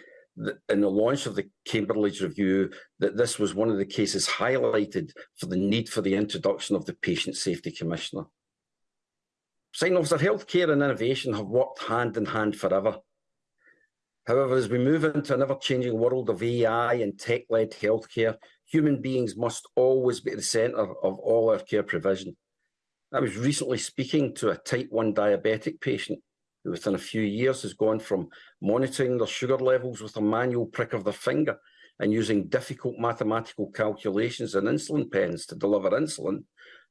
in the launch of the Cambridge Review that this was one of the cases highlighted for the need for the introduction of the Patient Safety Commissioner. Sign officer, healthcare and innovation have worked hand in hand forever. However, as we move into an ever-changing world of AI and tech-led healthcare, human beings must always be at the centre of all our care provision. I was recently speaking to a type 1 diabetic patient within a few years has gone from monitoring their sugar levels with a manual prick of their finger and using difficult mathematical calculations and insulin pens to deliver insulin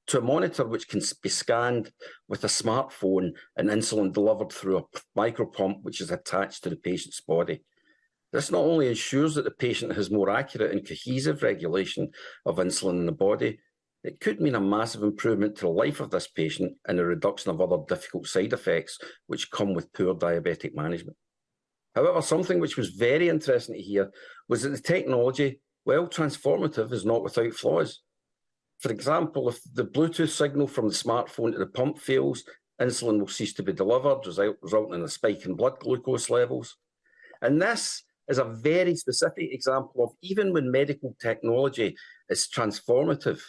to a monitor which can be scanned with a smartphone and insulin delivered through a micropump which is attached to the patient's body. This not only ensures that the patient has more accurate and cohesive regulation of insulin in the body, it could mean a massive improvement to the life of this patient and a reduction of other difficult side effects which come with poor diabetic management. However, something which was very interesting to hear was that the technology, while transformative, is not without flaws. For example, if the Bluetooth signal from the smartphone to the pump fails, insulin will cease to be delivered, resulting in a spike in blood glucose levels. And this is a very specific example of even when medical technology is transformative,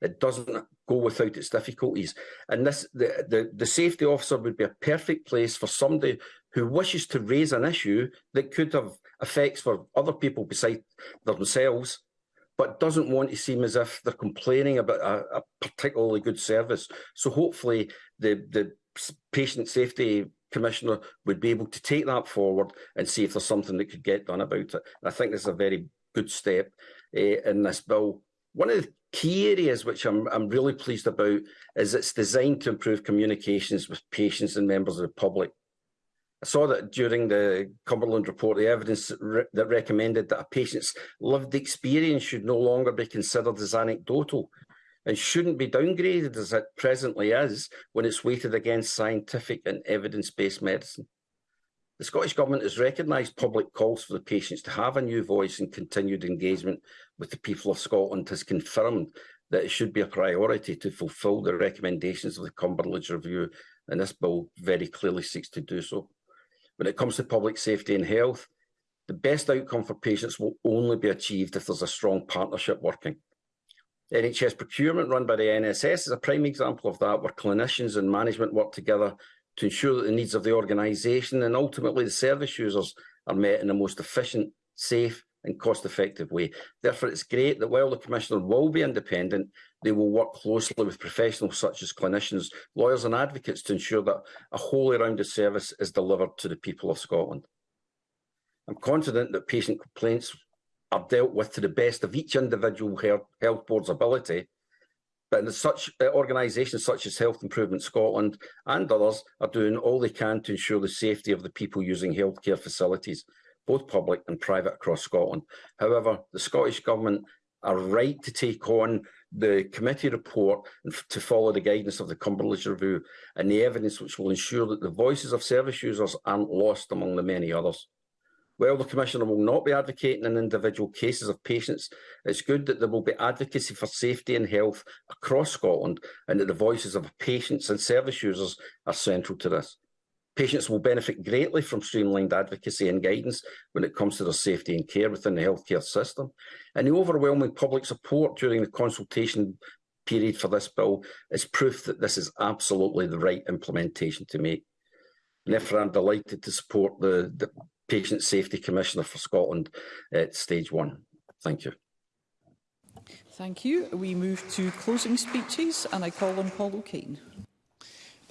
it doesn't go without its difficulties. And this, the, the, the safety officer would be a perfect place for somebody who wishes to raise an issue that could have effects for other people besides themselves, but doesn't want to seem as if they're complaining about a, a particularly good service. So hopefully the, the patient safety commissioner would be able to take that forward and see if there's something that could get done about it. And I think this is a very good step uh, in this bill. One of the Key areas which I'm, I'm really pleased about is it's designed to improve communications with patients and members of the public. I saw that during the Cumberland report, the evidence re that recommended that a patient's lived experience should no longer be considered as anecdotal and shouldn't be downgraded as it presently is when it's weighted against scientific and evidence-based medicine. The Scottish Government has recognised public calls for the patients to have a new voice and continued engagement with the people of Scotland has confirmed that it should be a priority to fulfil the recommendations of the Cumberland Review, and this bill very clearly seeks to do so. When it comes to public safety and health, the best outcome for patients will only be achieved if there's a strong partnership working. NHS procurement run by the NSS is a prime example of that, where clinicians and management work together to ensure that the needs of the organisation and ultimately the service users are met in the most efficient, safe and cost-effective way. Therefore, it's great that while the Commissioner will be independent, they will work closely with professionals such as clinicians, lawyers and advocates to ensure that a wholly rounded service is delivered to the people of Scotland. I'm confident that patient complaints are dealt with to the best of each individual health board's ability but in such uh, organisations such as Health Improvement Scotland and others are doing all they can to ensure the safety of the people using healthcare facilities, both public and private across Scotland. However, the Scottish Government are right to take on the committee report and to follow the guidance of the Cumberland Review and the evidence which will ensure that the voices of service users aren't lost among the many others. While the Commissioner will not be advocating in individual cases of patients, it's good that there will be advocacy for safety and health across Scotland and that the voices of patients and service users are central to this. Patients will benefit greatly from streamlined advocacy and guidance when it comes to their safety and care within the healthcare system. And the overwhelming public support during the consultation period for this bill is proof that this is absolutely the right implementation to make. And therefore, I'm delighted to support the, the Patient Safety Commissioner for Scotland at stage one. Thank you. Thank you. We move to closing speeches and I call on Paul O'Kane.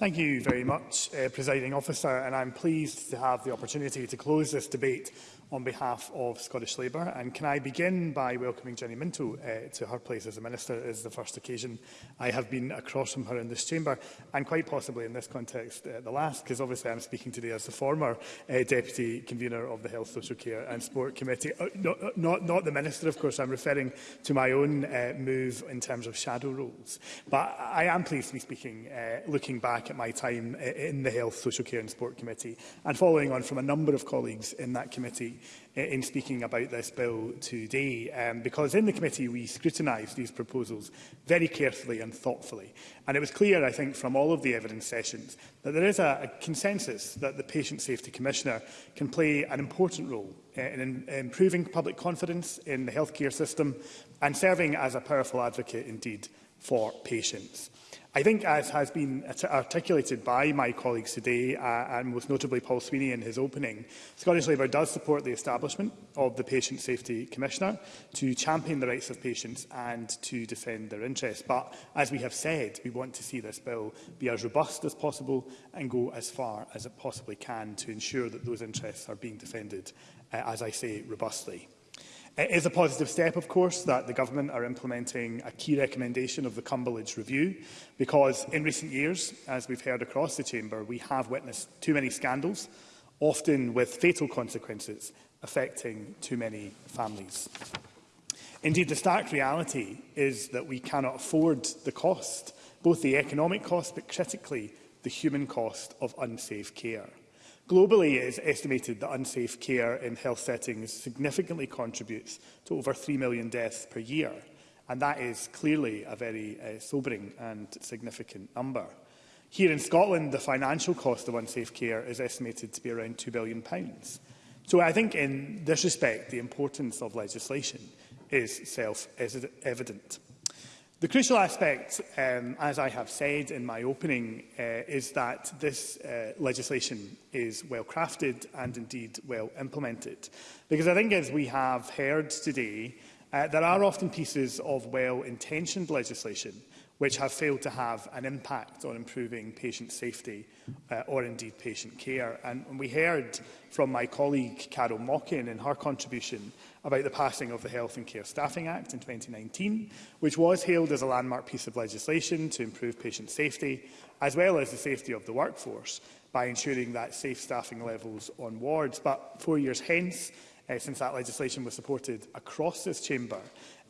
Thank you very much, uh, Presiding Officer, and I'm pleased to have the opportunity to close this debate on behalf of Scottish Labour. And can I begin by welcoming Jenny Minto uh, to her place as a Minister? It is the first occasion I have been across from her in this chamber, and quite possibly in this context uh, the last, because obviously I'm speaking today as the former uh, Deputy Convener of the Health, Social Care and Sport Committee. Uh, not, uh, not, not the Minister, of course, I'm referring to my own uh, move in terms of shadow roles. But I am pleased to be speaking, uh, looking back at my time uh, in the Health, Social Care and Sport Committee, and following on from a number of colleagues in that committee in speaking about this bill today, um, because in the committee we scrutinised these proposals very carefully and thoughtfully. And it was clear, I think, from all of the evidence sessions that there is a, a consensus that the Patient Safety Commissioner can play an important role in, in improving public confidence in the healthcare system and serving as a powerful advocate indeed for patients. I think, as has been articulated by my colleagues today, uh, and most notably Paul Sweeney in his opening, Scottish Labour does support the establishment of the Patient Safety Commissioner to champion the rights of patients and to defend their interests. But, as we have said, we want to see this bill be as robust as possible and go as far as it possibly can to ensure that those interests are being defended, uh, as I say, robustly. It is a positive step, of course, that the Government are implementing a key recommendation of the Cumberledge Review, because in recent years, as we've heard across the Chamber, we have witnessed too many scandals, often with fatal consequences, affecting too many families. Indeed, the stark reality is that we cannot afford the cost, both the economic cost, but critically, the human cost of unsafe care. Globally, it is estimated that unsafe care in health settings significantly contributes to over 3 million deaths per year, and that is clearly a very uh, sobering and significant number. Here in Scotland, the financial cost of unsafe care is estimated to be around £2 billion. So I think in this respect, the importance of legislation is self-evident. The crucial aspect, um, as I have said in my opening, uh, is that this uh, legislation is well crafted and indeed well implemented. Because I think, as we have heard today, uh, there are often pieces of well-intentioned legislation which have failed to have an impact on improving patient safety uh, or indeed patient care. And we heard from my colleague Carol Mockin in her contribution about the passing of the Health and Care Staffing Act in 2019, which was hailed as a landmark piece of legislation to improve patient safety, as well as the safety of the workforce, by ensuring that safe staffing levels on wards. But four years hence, uh, since that legislation was supported across this chamber,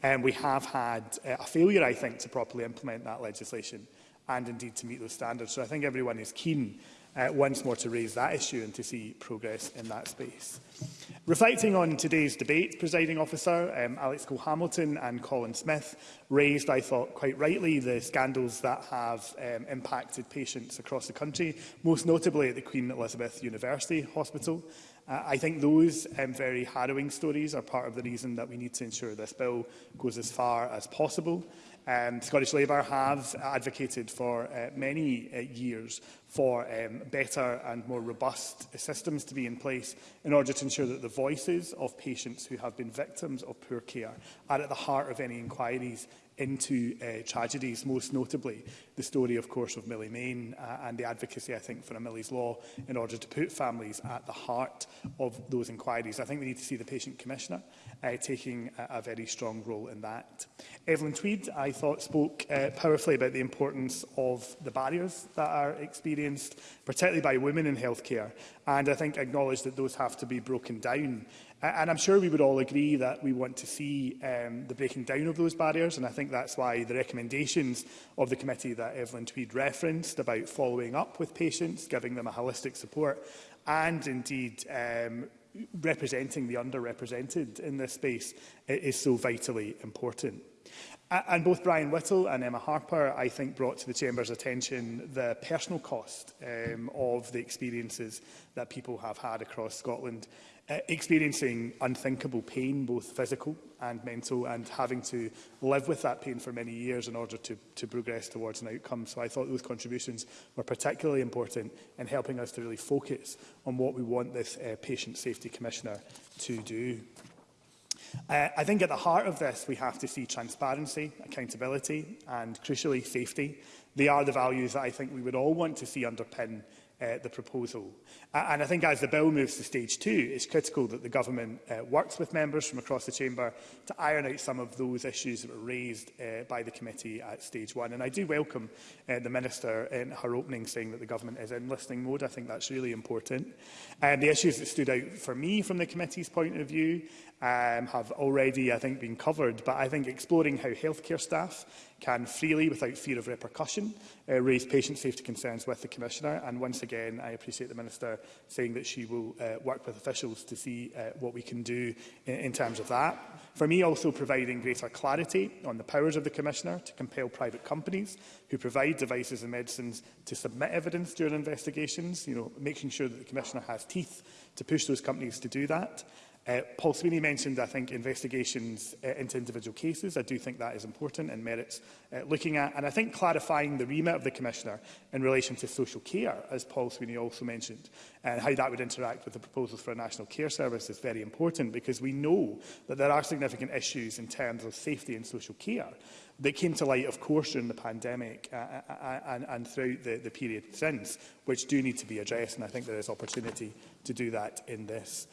Um, we have had uh, a failure, I think, to properly implement that legislation and indeed to meet those standards. So I think everyone is keen uh, once more to raise that issue and to see progress in that space. Reflecting on today's debate, presiding officer, um, Alex Cole Hamilton and Colin Smith raised, I thought quite rightly, the scandals that have um, impacted patients across the country, most notably at the Queen Elizabeth University Hospital. I think those um, very harrowing stories are part of the reason that we need to ensure this bill goes as far as possible. Um, Scottish Labour have advocated for uh, many uh, years for um, better and more robust systems to be in place in order to ensure that the voices of patients who have been victims of poor care are at the heart of any inquiries into uh, tragedies, most notably the story, of course, of Millie Main uh, and the advocacy, I think, for a Millie's Law in order to put families at the heart of those inquiries. I think we need to see the Patient Commissioner uh, taking a, a very strong role in that. Evelyn Tweed, I thought, spoke uh, powerfully about the importance of the barriers that are experienced, particularly by women in healthcare, and I think acknowledged that those have to be broken down And I'm sure we would all agree that we want to see um, the breaking down of those barriers, and I think that's why the recommendations of the committee that Evelyn Tweed referenced about following up with patients, giving them a holistic support, and indeed um, representing the underrepresented in this space is so vitally important. And both Brian Whittle and Emma Harper, I think, brought to the Chamber's attention the personal cost um, of the experiences that people have had across Scotland Uh, experiencing unthinkable pain, both physical and mental, and having to live with that pain for many years in order to, to progress towards an outcome. So I thought those contributions were particularly important in helping us to really focus on what we want this uh, Patient Safety Commissioner to do. Uh, I think at the heart of this, we have to see transparency, accountability and, crucially, safety. They are the values that I think we would all want to see underpin uh, the proposal. Uh, and I think as the bill moves to stage two, it's critical that the government uh, works with members from across the chamber to iron out some of those issues that were raised uh, by the committee at stage one. And I do welcome uh, the minister in her opening saying that the government is in listening mode. I think that's really important. And um, the issues that stood out for me from the committee's point of view um, have already, I think, been covered. But I think exploring how healthcare staff can freely, without fear of repercussion, uh, raise patient safety concerns with the Commissioner. And once again, I appreciate the Minister saying that she will uh, work with officials to see uh, what we can do in, in terms of that. For me, also providing greater clarity on the powers of the Commissioner to compel private companies who provide devices and medicines to submit evidence during investigations, you know, making sure that the Commissioner has teeth to push those companies to do that. Uh, Paul Sweeney mentioned, I think, investigations uh, into individual cases. I do think that is important and merits uh, looking at. And I think clarifying the remit of the Commissioner in relation to social care, as Paul Sweeney also mentioned, and how that would interact with the proposals for a national care service is very important because we know that there are significant issues in terms of safety and social care that came to light, of course, during the pandemic uh, uh, uh and, and throughout the, the period since, which do need to be addressed. And I think there is opportunity to do that in this.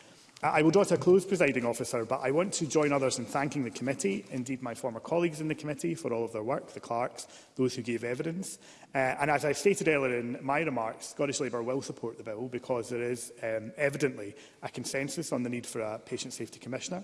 I will draw to a close, presiding officer, but I want to join others in thanking the committee, indeed my former colleagues in the committee, for all of their work, the clerks, those who gave evidence. Uh, and as I stated earlier in my remarks, Scottish Labour will support the bill because there is um, evidently a consensus on the need for a patient safety commissioner,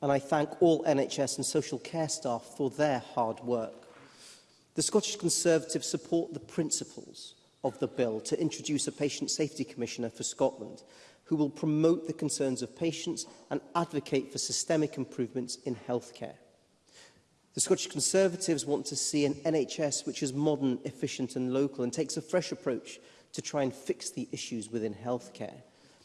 And I thank all NHS and social care staff for their hard work. The Scottish Conservatives support the principles of the bill to introduce a Patient Safety Commissioner for Scotland who will promote the concerns of patients and advocate for systemic improvements in healthcare. The Scottish Conservatives want to see an NHS which is modern, efficient and local and takes a fresh approach to try and fix the issues within healthcare.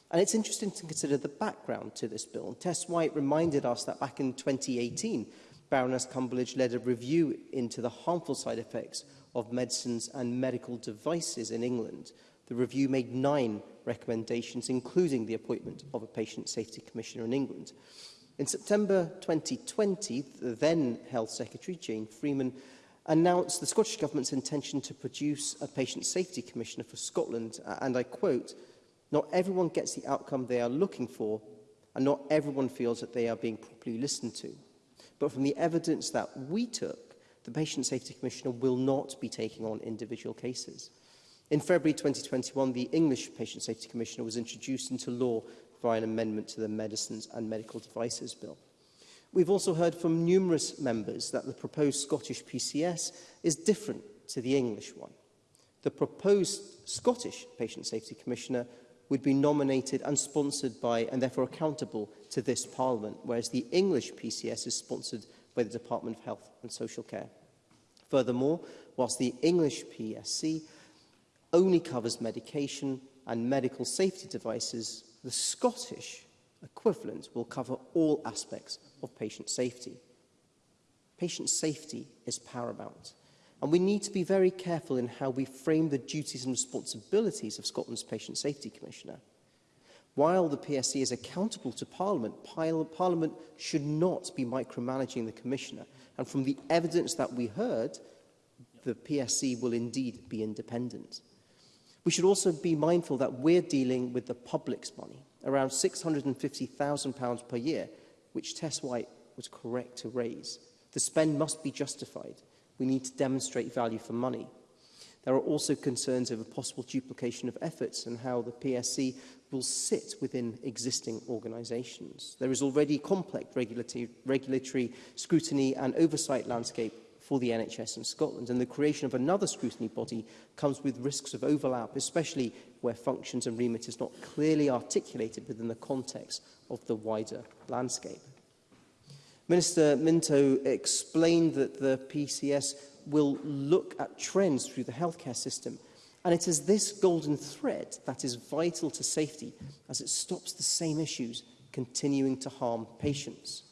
And it's interesting to consider the background to this bill. Tess White reminded us that back in 2018, Baroness Cumberledge led a review into the harmful side effects of medicines and medical devices in England. The review made nine recommendations, including the appointment of a Patient Safety Commissioner in England. In September 2020, the then Health Secretary, Jane Freeman, announced the Scottish Government's intention to produce a Patient Safety Commissioner for Scotland, and I quote, not everyone gets the outcome they are looking for, and not everyone feels that they are being properly listened to. But from the evidence that we took, the Patient Safety Commissioner will not be taking on individual cases. In February 2021, the English Patient Safety Commissioner was introduced into law by an amendment to the Medicines and Medical Devices Bill. We've also heard from numerous members that the proposed Scottish PCS is different to the English one. The proposed Scottish Patient Safety Commissioner would be nominated and sponsored by and therefore accountable to this Parliament, whereas the English PCS is sponsored by the Department of Health and Social Care. Furthermore, whilst the English PSC only covers medication and medical safety devices, the Scottish equivalent will cover all aspects of patient safety. Patient safety is paramount, and we need to be very careful in how we frame the duties and responsibilities of Scotland's Patient Safety Commissioner. While the PSC is accountable to Parliament, Parliament should not be micromanaging the Commissioner. And from the evidence that we heard, the PSC will indeed be independent. We should also be mindful that we're dealing with the public's money, around £650,000 per year, which Tess White was correct to raise. The spend must be justified. We need to demonstrate value for money. There are also concerns over possible duplication of efforts and how the PSC will sit within existing organisations. There is already complex regulatory, regulatory scrutiny and oversight landscape for the NHS in Scotland, and the creation of another scrutiny body comes with risks of overlap, especially where functions and remit is not clearly articulated within the context of the wider landscape. Minister Minto explained that the PCS will look at trends through the healthcare system and it is this golden thread that is vital to safety as it stops the same issues continuing to harm patients.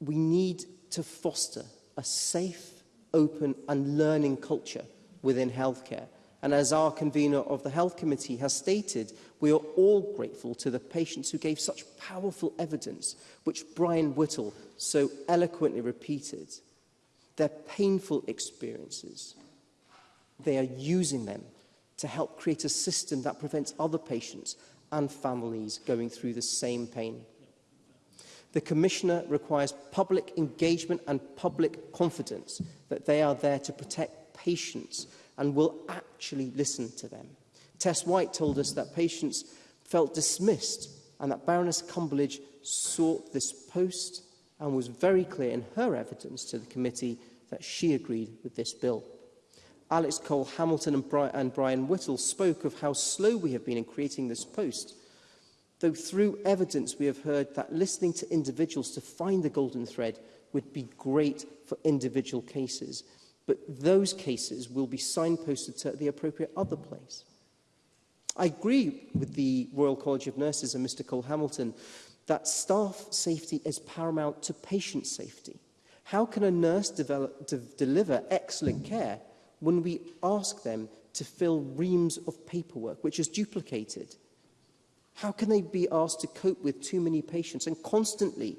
we need to foster a safe, open and learning culture within healthcare – And as our convener of the Health Committee has stated, we are all grateful to the patients who gave such powerful evidence, which Brian Whittle so eloquently repeated. Their painful experiences, they are using them to help create a system that prevents other patients and families going through the same pain. The Commissioner requires public engagement and public confidence that they are there to protect patients and will actually listen to them. Tess White told us that patients felt dismissed and that Baroness Cumberledge sought this post and was very clear in her evidence to the committee that she agreed with this bill. Alex Cole Hamilton and, Bri and Brian Whittle spoke of how slow we have been in creating this post, though through evidence we have heard that listening to individuals to find the golden thread would be great for individual cases – but those cases will be signposted to the appropriate other place. I agree with the Royal College of Nurses and Mr Cole Hamilton that staff safety is paramount to patient safety. How can a nurse develop, de deliver excellent care when we ask them to fill reams of paperwork, which is duplicated? How can they be asked to cope with too many patients and constantly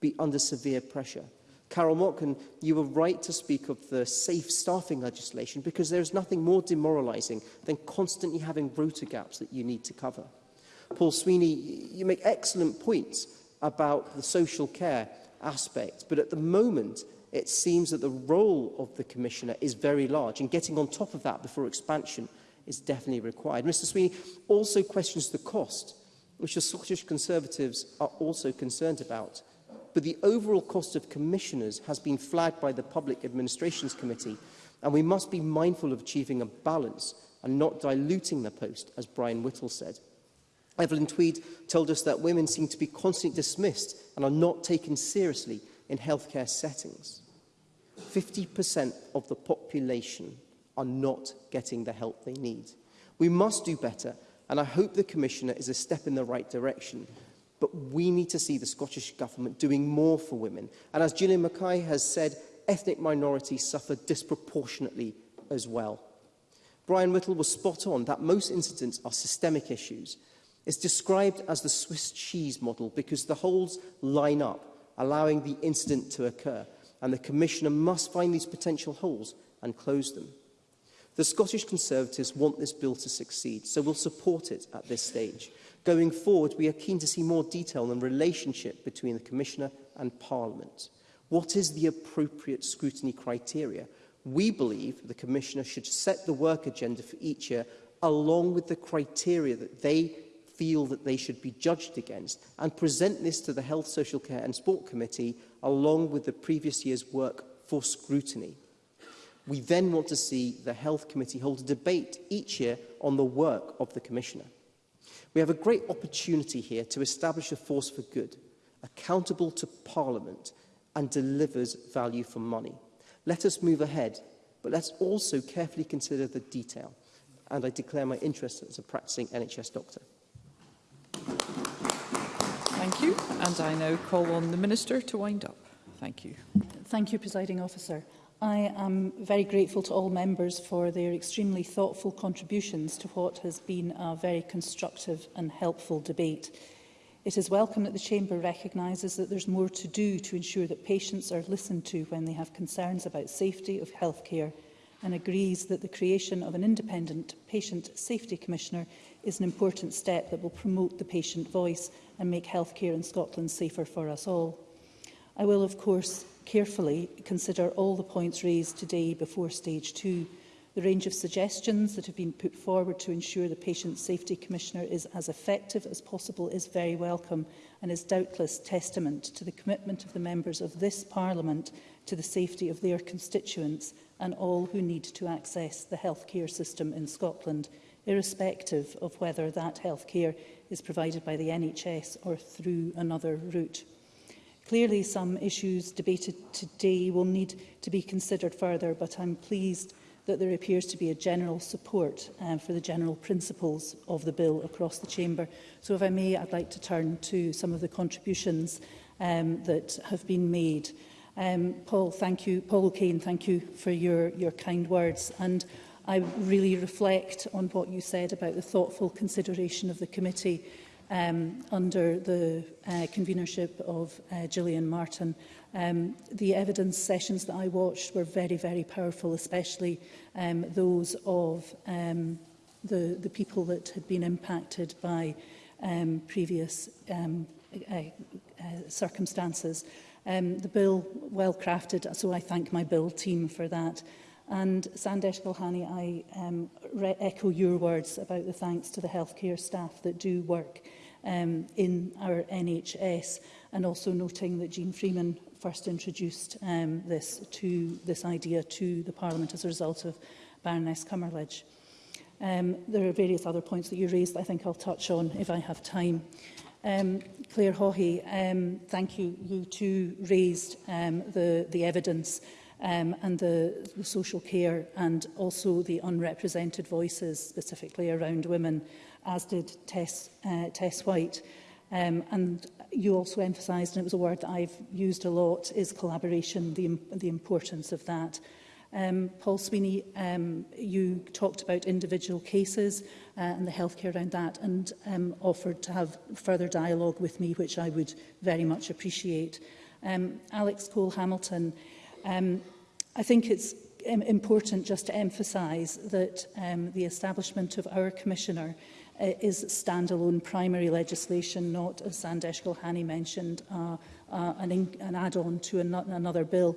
be under severe pressure? Carol Mocken, you were right to speak of the safe staffing legislation because there is nothing more demoralising than constantly having rota gaps that you need to cover. Paul Sweeney, you make excellent points about the social care aspect, but at the moment it seems that the role of the Commissioner is very large and getting on top of that before expansion is definitely required. Mr Sweeney also questions the cost, which the Scottish Conservatives are also concerned about but the overall cost of commissioners has been flagged by the Public Administrations Committee, and we must be mindful of achieving a balance and not diluting the post, as Brian Whittle said. Evelyn Tweed told us that women seem to be constantly dismissed and are not taken seriously in healthcare settings. 50% of the population are not getting the help they need. We must do better, and I hope the Commissioner is a step in the right direction But we need to see the Scottish Government doing more for women. And as Gillian Mackay has said, ethnic minorities suffer disproportionately as well. Brian Whittle was spot on that most incidents are systemic issues. It's described as the Swiss cheese model because the holes line up, allowing the incident to occur, and the Commissioner must find these potential holes and close them. The Scottish Conservatives want this bill to succeed, so we'll support it at this stage. Going forward, we are keen to see more detail on the relationship between the Commissioner and Parliament. What is the appropriate scrutiny criteria? We believe the Commissioner should set the work agenda for each year along with the criteria that they feel that they should be judged against and present this to the Health, Social Care and Sport Committee along with the previous year's work for scrutiny. We then want to see the Health Committee hold a debate each year on the work of the Commissioner. We have a great opportunity here to establish a force for good, accountable to Parliament and delivers value for money. Let us move ahead, but let's also carefully consider the detail. And I declare my interest as a practicing NHS doctor. Thank you. And I now call on the Minister to wind up. Thank you. Thank you, Presiding Officer. I am very grateful to all members for their extremely thoughtful contributions to what has been a very constructive and helpful debate. It is welcome that the Chamber recognises that there's more to do to ensure that patients are listened to when they have concerns about safety of healthcare and agrees that the creation of an independent patient safety commissioner is an important step that will promote the patient voice and make healthcare in Scotland safer for us all. I will, of course, carefully consider all the points raised today before stage two. The range of suggestions that have been put forward to ensure the Patient Safety Commissioner is as effective as possible is very welcome and is doubtless testament to the commitment of the members of this Parliament to the safety of their constituents and all who need to access the healthcare system in Scotland, irrespective of whether that healthcare is provided by the NHS or through another route. Clearly, some issues debated today will need to be considered further, but I'm pleased that there appears to be a general support uh, for the general principles of the bill across the chamber. So if I may, I'd like to turn to some of the contributions um, that have been made. Um, Paul, thank you. Paul O'Kane, thank you for your, your kind words. And I really reflect on what you said about the thoughtful consideration of the committee um, under the uh, convenership of uh, Gillian Martin. Um, the evidence sessions that I watched were very, very powerful, especially um, those of um, the, the people that had been impacted by um, previous um, uh, uh, circumstances. Um, the bill well crafted, so I thank my bill team for that. And Sandesh Kalhani, I um, echo your words about the thanks to the healthcare staff that do work um, in our NHS and also noting that Jean Freeman first introduced um, this, to, this idea to the Parliament as a result of Baroness Cummerledge. Um, there are various other points that you raised that I think I'll touch on if I have time. Um, Claire Hawhey, um, thank you. You too raised um, the, the evidence um, and the, the social care and also the unrepresented voices specifically around women, as did Tess, uh, Tess White. Um, and you also emphasised, and it was a word that I've used a lot, is collaboration, the, the importance of that. Um, Paul Sweeney, um, you talked about individual cases uh, and the healthcare around that and um, offered to have further dialogue with me, which I would very much appreciate. Um, Alex Cole-Hamilton, Um, I think it's important just to emphasise that um, the establishment of our commissioner uh, is standalone primary legislation, not, as Sandesh Gulhani mentioned, uh, uh, an, an add-on to an another bill.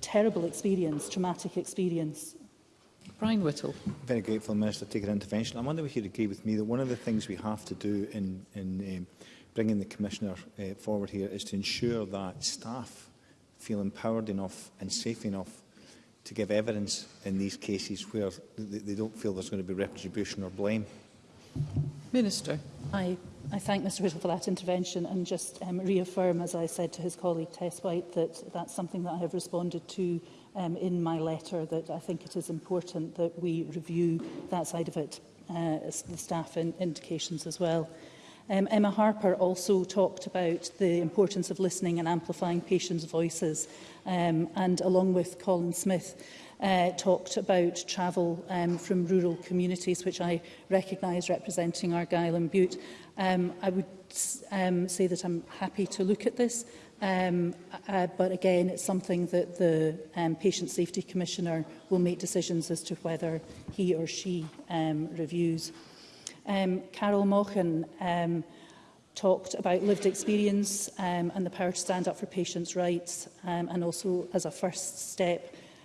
terrible experience, traumatic experience. Brian Whittle. Very grateful, Minister, to take an intervention. I wonder if you'd agree with me that one of the things we have to do in, in um, bringing the Commissioner uh, forward here is to ensure that staff feel empowered enough and safe enough to give evidence in these cases where they don't feel there's going to be retribution or blame. Minister. I, I thank Mr Whittle for that intervention and just um, reaffirm, as I said to his colleague Tess White, that that's something that I have responded to um, in my letter, that I think it is important that we review that side of it, uh, as the staff in indications as well. Um, Emma Harper also talked about the importance of listening and amplifying patients' voices, um, and along with Colin Smith, uh, talked about travel um, from rural communities, which I recognise representing Argyll and Butte. Um, I would um, say that I'm happy to look at this, um, uh, but again, it's something that the um, Patient Safety Commissioner will make decisions as to whether he or she um, reviews Um, Carol Mochan um, talked about lived experience um, and the power to stand up for patients' rights, um, and also as a first step,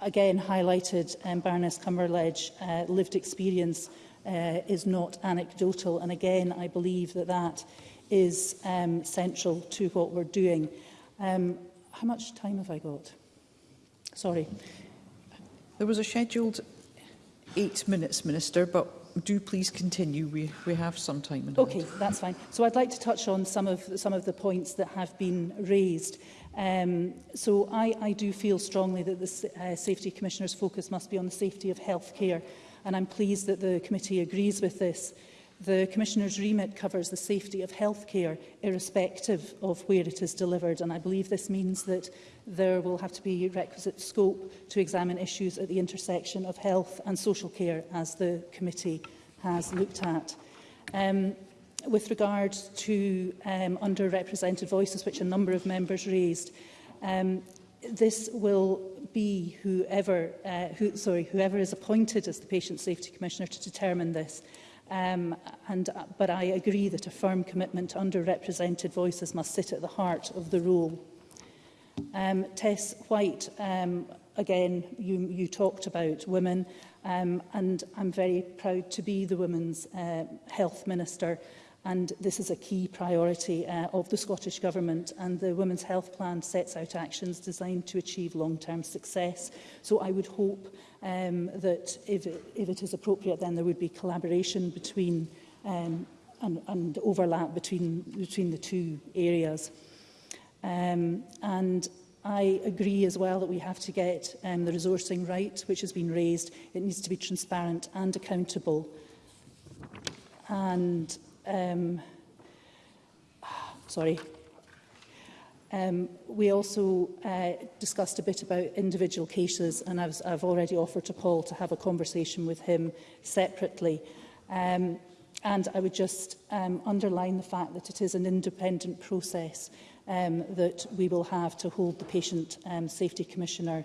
again highlighted um, Baroness Cumberledge uh, lived experience uh, is not anecdotal. And again, I believe that that is um, central to what we're doing. Um, how much time have I got? Sorry. There was a scheduled eight minutes, Minister, but do please continue. We, we have some time. In okay, that's fine. So I'd like to touch on some of, some of the points that have been raised. Um, so I, I do feel strongly that the uh, Safety Commissioner's focus must be on the safety of healthcare, and I'm pleased that the committee agrees with this. The Commissioner's remit covers the safety of healthcare, irrespective of where it is delivered, and I believe this means that there will have to be requisite scope to examine issues at the intersection of health and social care, as the committee has looked at. Um, with regard to um, underrepresented voices, which a number of members raised, um, this will be whoever, uh, who, sorry, whoever is appointed as the Patient Safety Commissioner to determine this. Um, and, uh, but I agree that a firm commitment to underrepresented voices must sit at the heart of the rule. Um, Tess White, um, again, you, you talked about women, um, and I'm very proud to be the Women's uh, Health Minister, and this is a key priority uh, of the Scottish Government, and the Women's Health Plan sets out actions designed to achieve long-term success. So I would hope um, that if it, if it is appropriate, then there would be collaboration between um, and, and overlap between, between the two areas. Um, and I agree as well that we have to get um, the resourcing right, which has been raised. It needs to be transparent and accountable. And, um, sorry, Um, we also uh, discussed a bit about individual cases, and I've, I've already offered to Paul to have a conversation with him separately. Um, and I would just um, underline the fact that it is an independent process um, that we will have to hold the Patient um, Safety Commissioner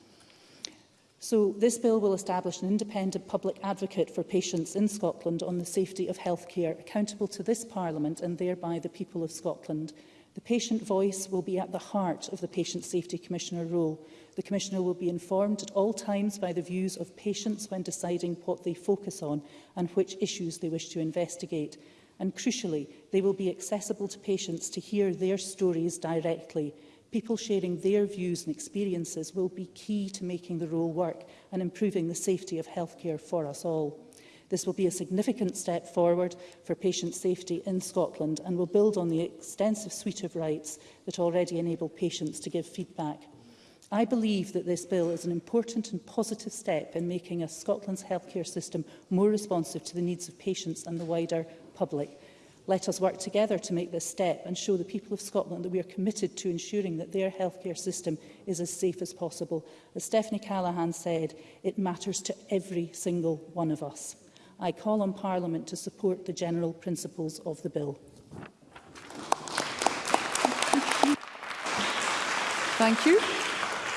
So this bill will establish an independent public advocate for patients in Scotland on the safety of healthcare accountable to this Parliament and thereby the people of Scotland. The patient voice will be at the heart of the Patient Safety Commissioner role. The Commissioner will be informed at all times by the views of patients when deciding what they focus on and which issues they wish to investigate. And crucially, they will be accessible to patients to hear their stories directly. People sharing their views and experiences will be key to making the role work and improving the safety of healthcare for us all. This will be a significant step forward for patient safety in Scotland and will build on the extensive suite of rights that already enable patients to give feedback. I believe that this bill is an important and positive step in making us Scotland's healthcare system more responsive to the needs of patients and the wider public. Let us work together to make this step and show the people of Scotland that we are committed to ensuring that their healthcare system is as safe as possible. As Stephanie Callaghan said, it matters to every single one of us. I call on Parliament to support the general principles of the bill. Thank you.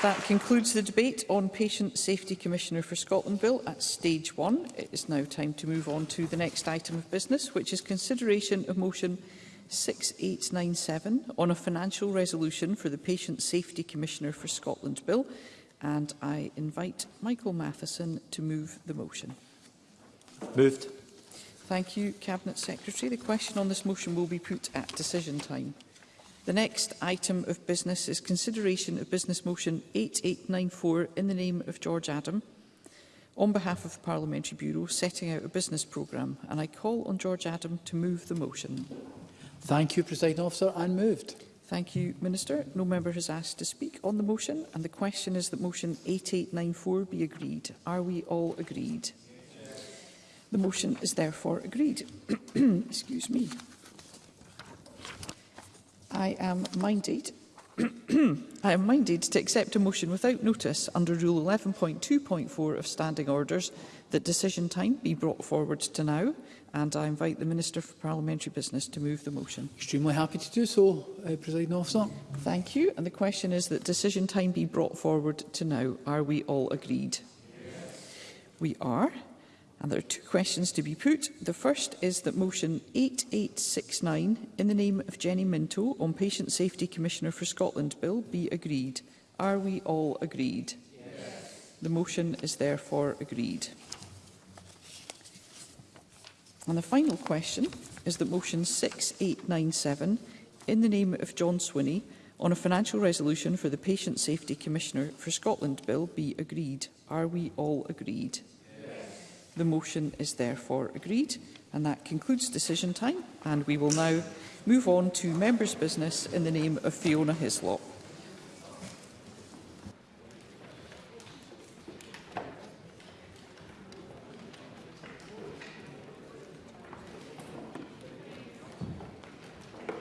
That concludes the debate on Patient Safety Commissioner for Scotland Bill at stage one. It is now time to move on to the next item of business, which is consideration of motion 6897 on a financial resolution for the Patient Safety Commissioner for Scotland Bill. And I invite Michael Matheson to move the motion. Moved. Thank you, Cabinet Secretary. The question on this motion will be put at decision time. The next item of business is consideration of Business Motion 8894 in the name of George Adam on behalf of the Parliamentary Bureau setting out a business programme and I call on George Adam to move the motion. Thank you, President Officer, and moved. Thank you, Minister. No member has asked to speak on the motion and the question is that motion 8894 be agreed. Are we all agreed? The motion is therefore agreed. Excuse me. I am minded I am minded to accept a motion without notice under Rule 11.2.4 of Standing Orders that decision time be brought forward to now, and I invite the Minister for Parliamentary Business to move the motion. Extremely happy to do so, uh, Presiding Officer. Thank you. And the question is that decision time be brought forward to now. Are we all agreed? Yes. We are. And there are two questions to be put. The first is that motion 8869 in the name of Jenny Minto on Patient Safety Commissioner for Scotland Bill be agreed. Are we all agreed? Yes. The motion is therefore agreed. And the final question is that motion 6897 in the name of John Swinney on a financial resolution for the Patient Safety Commissioner for Scotland Bill be agreed. Are we all agreed? The motion is therefore agreed. And that concludes decision time. And we will now move on to members' business in the name of Fiona Hislop.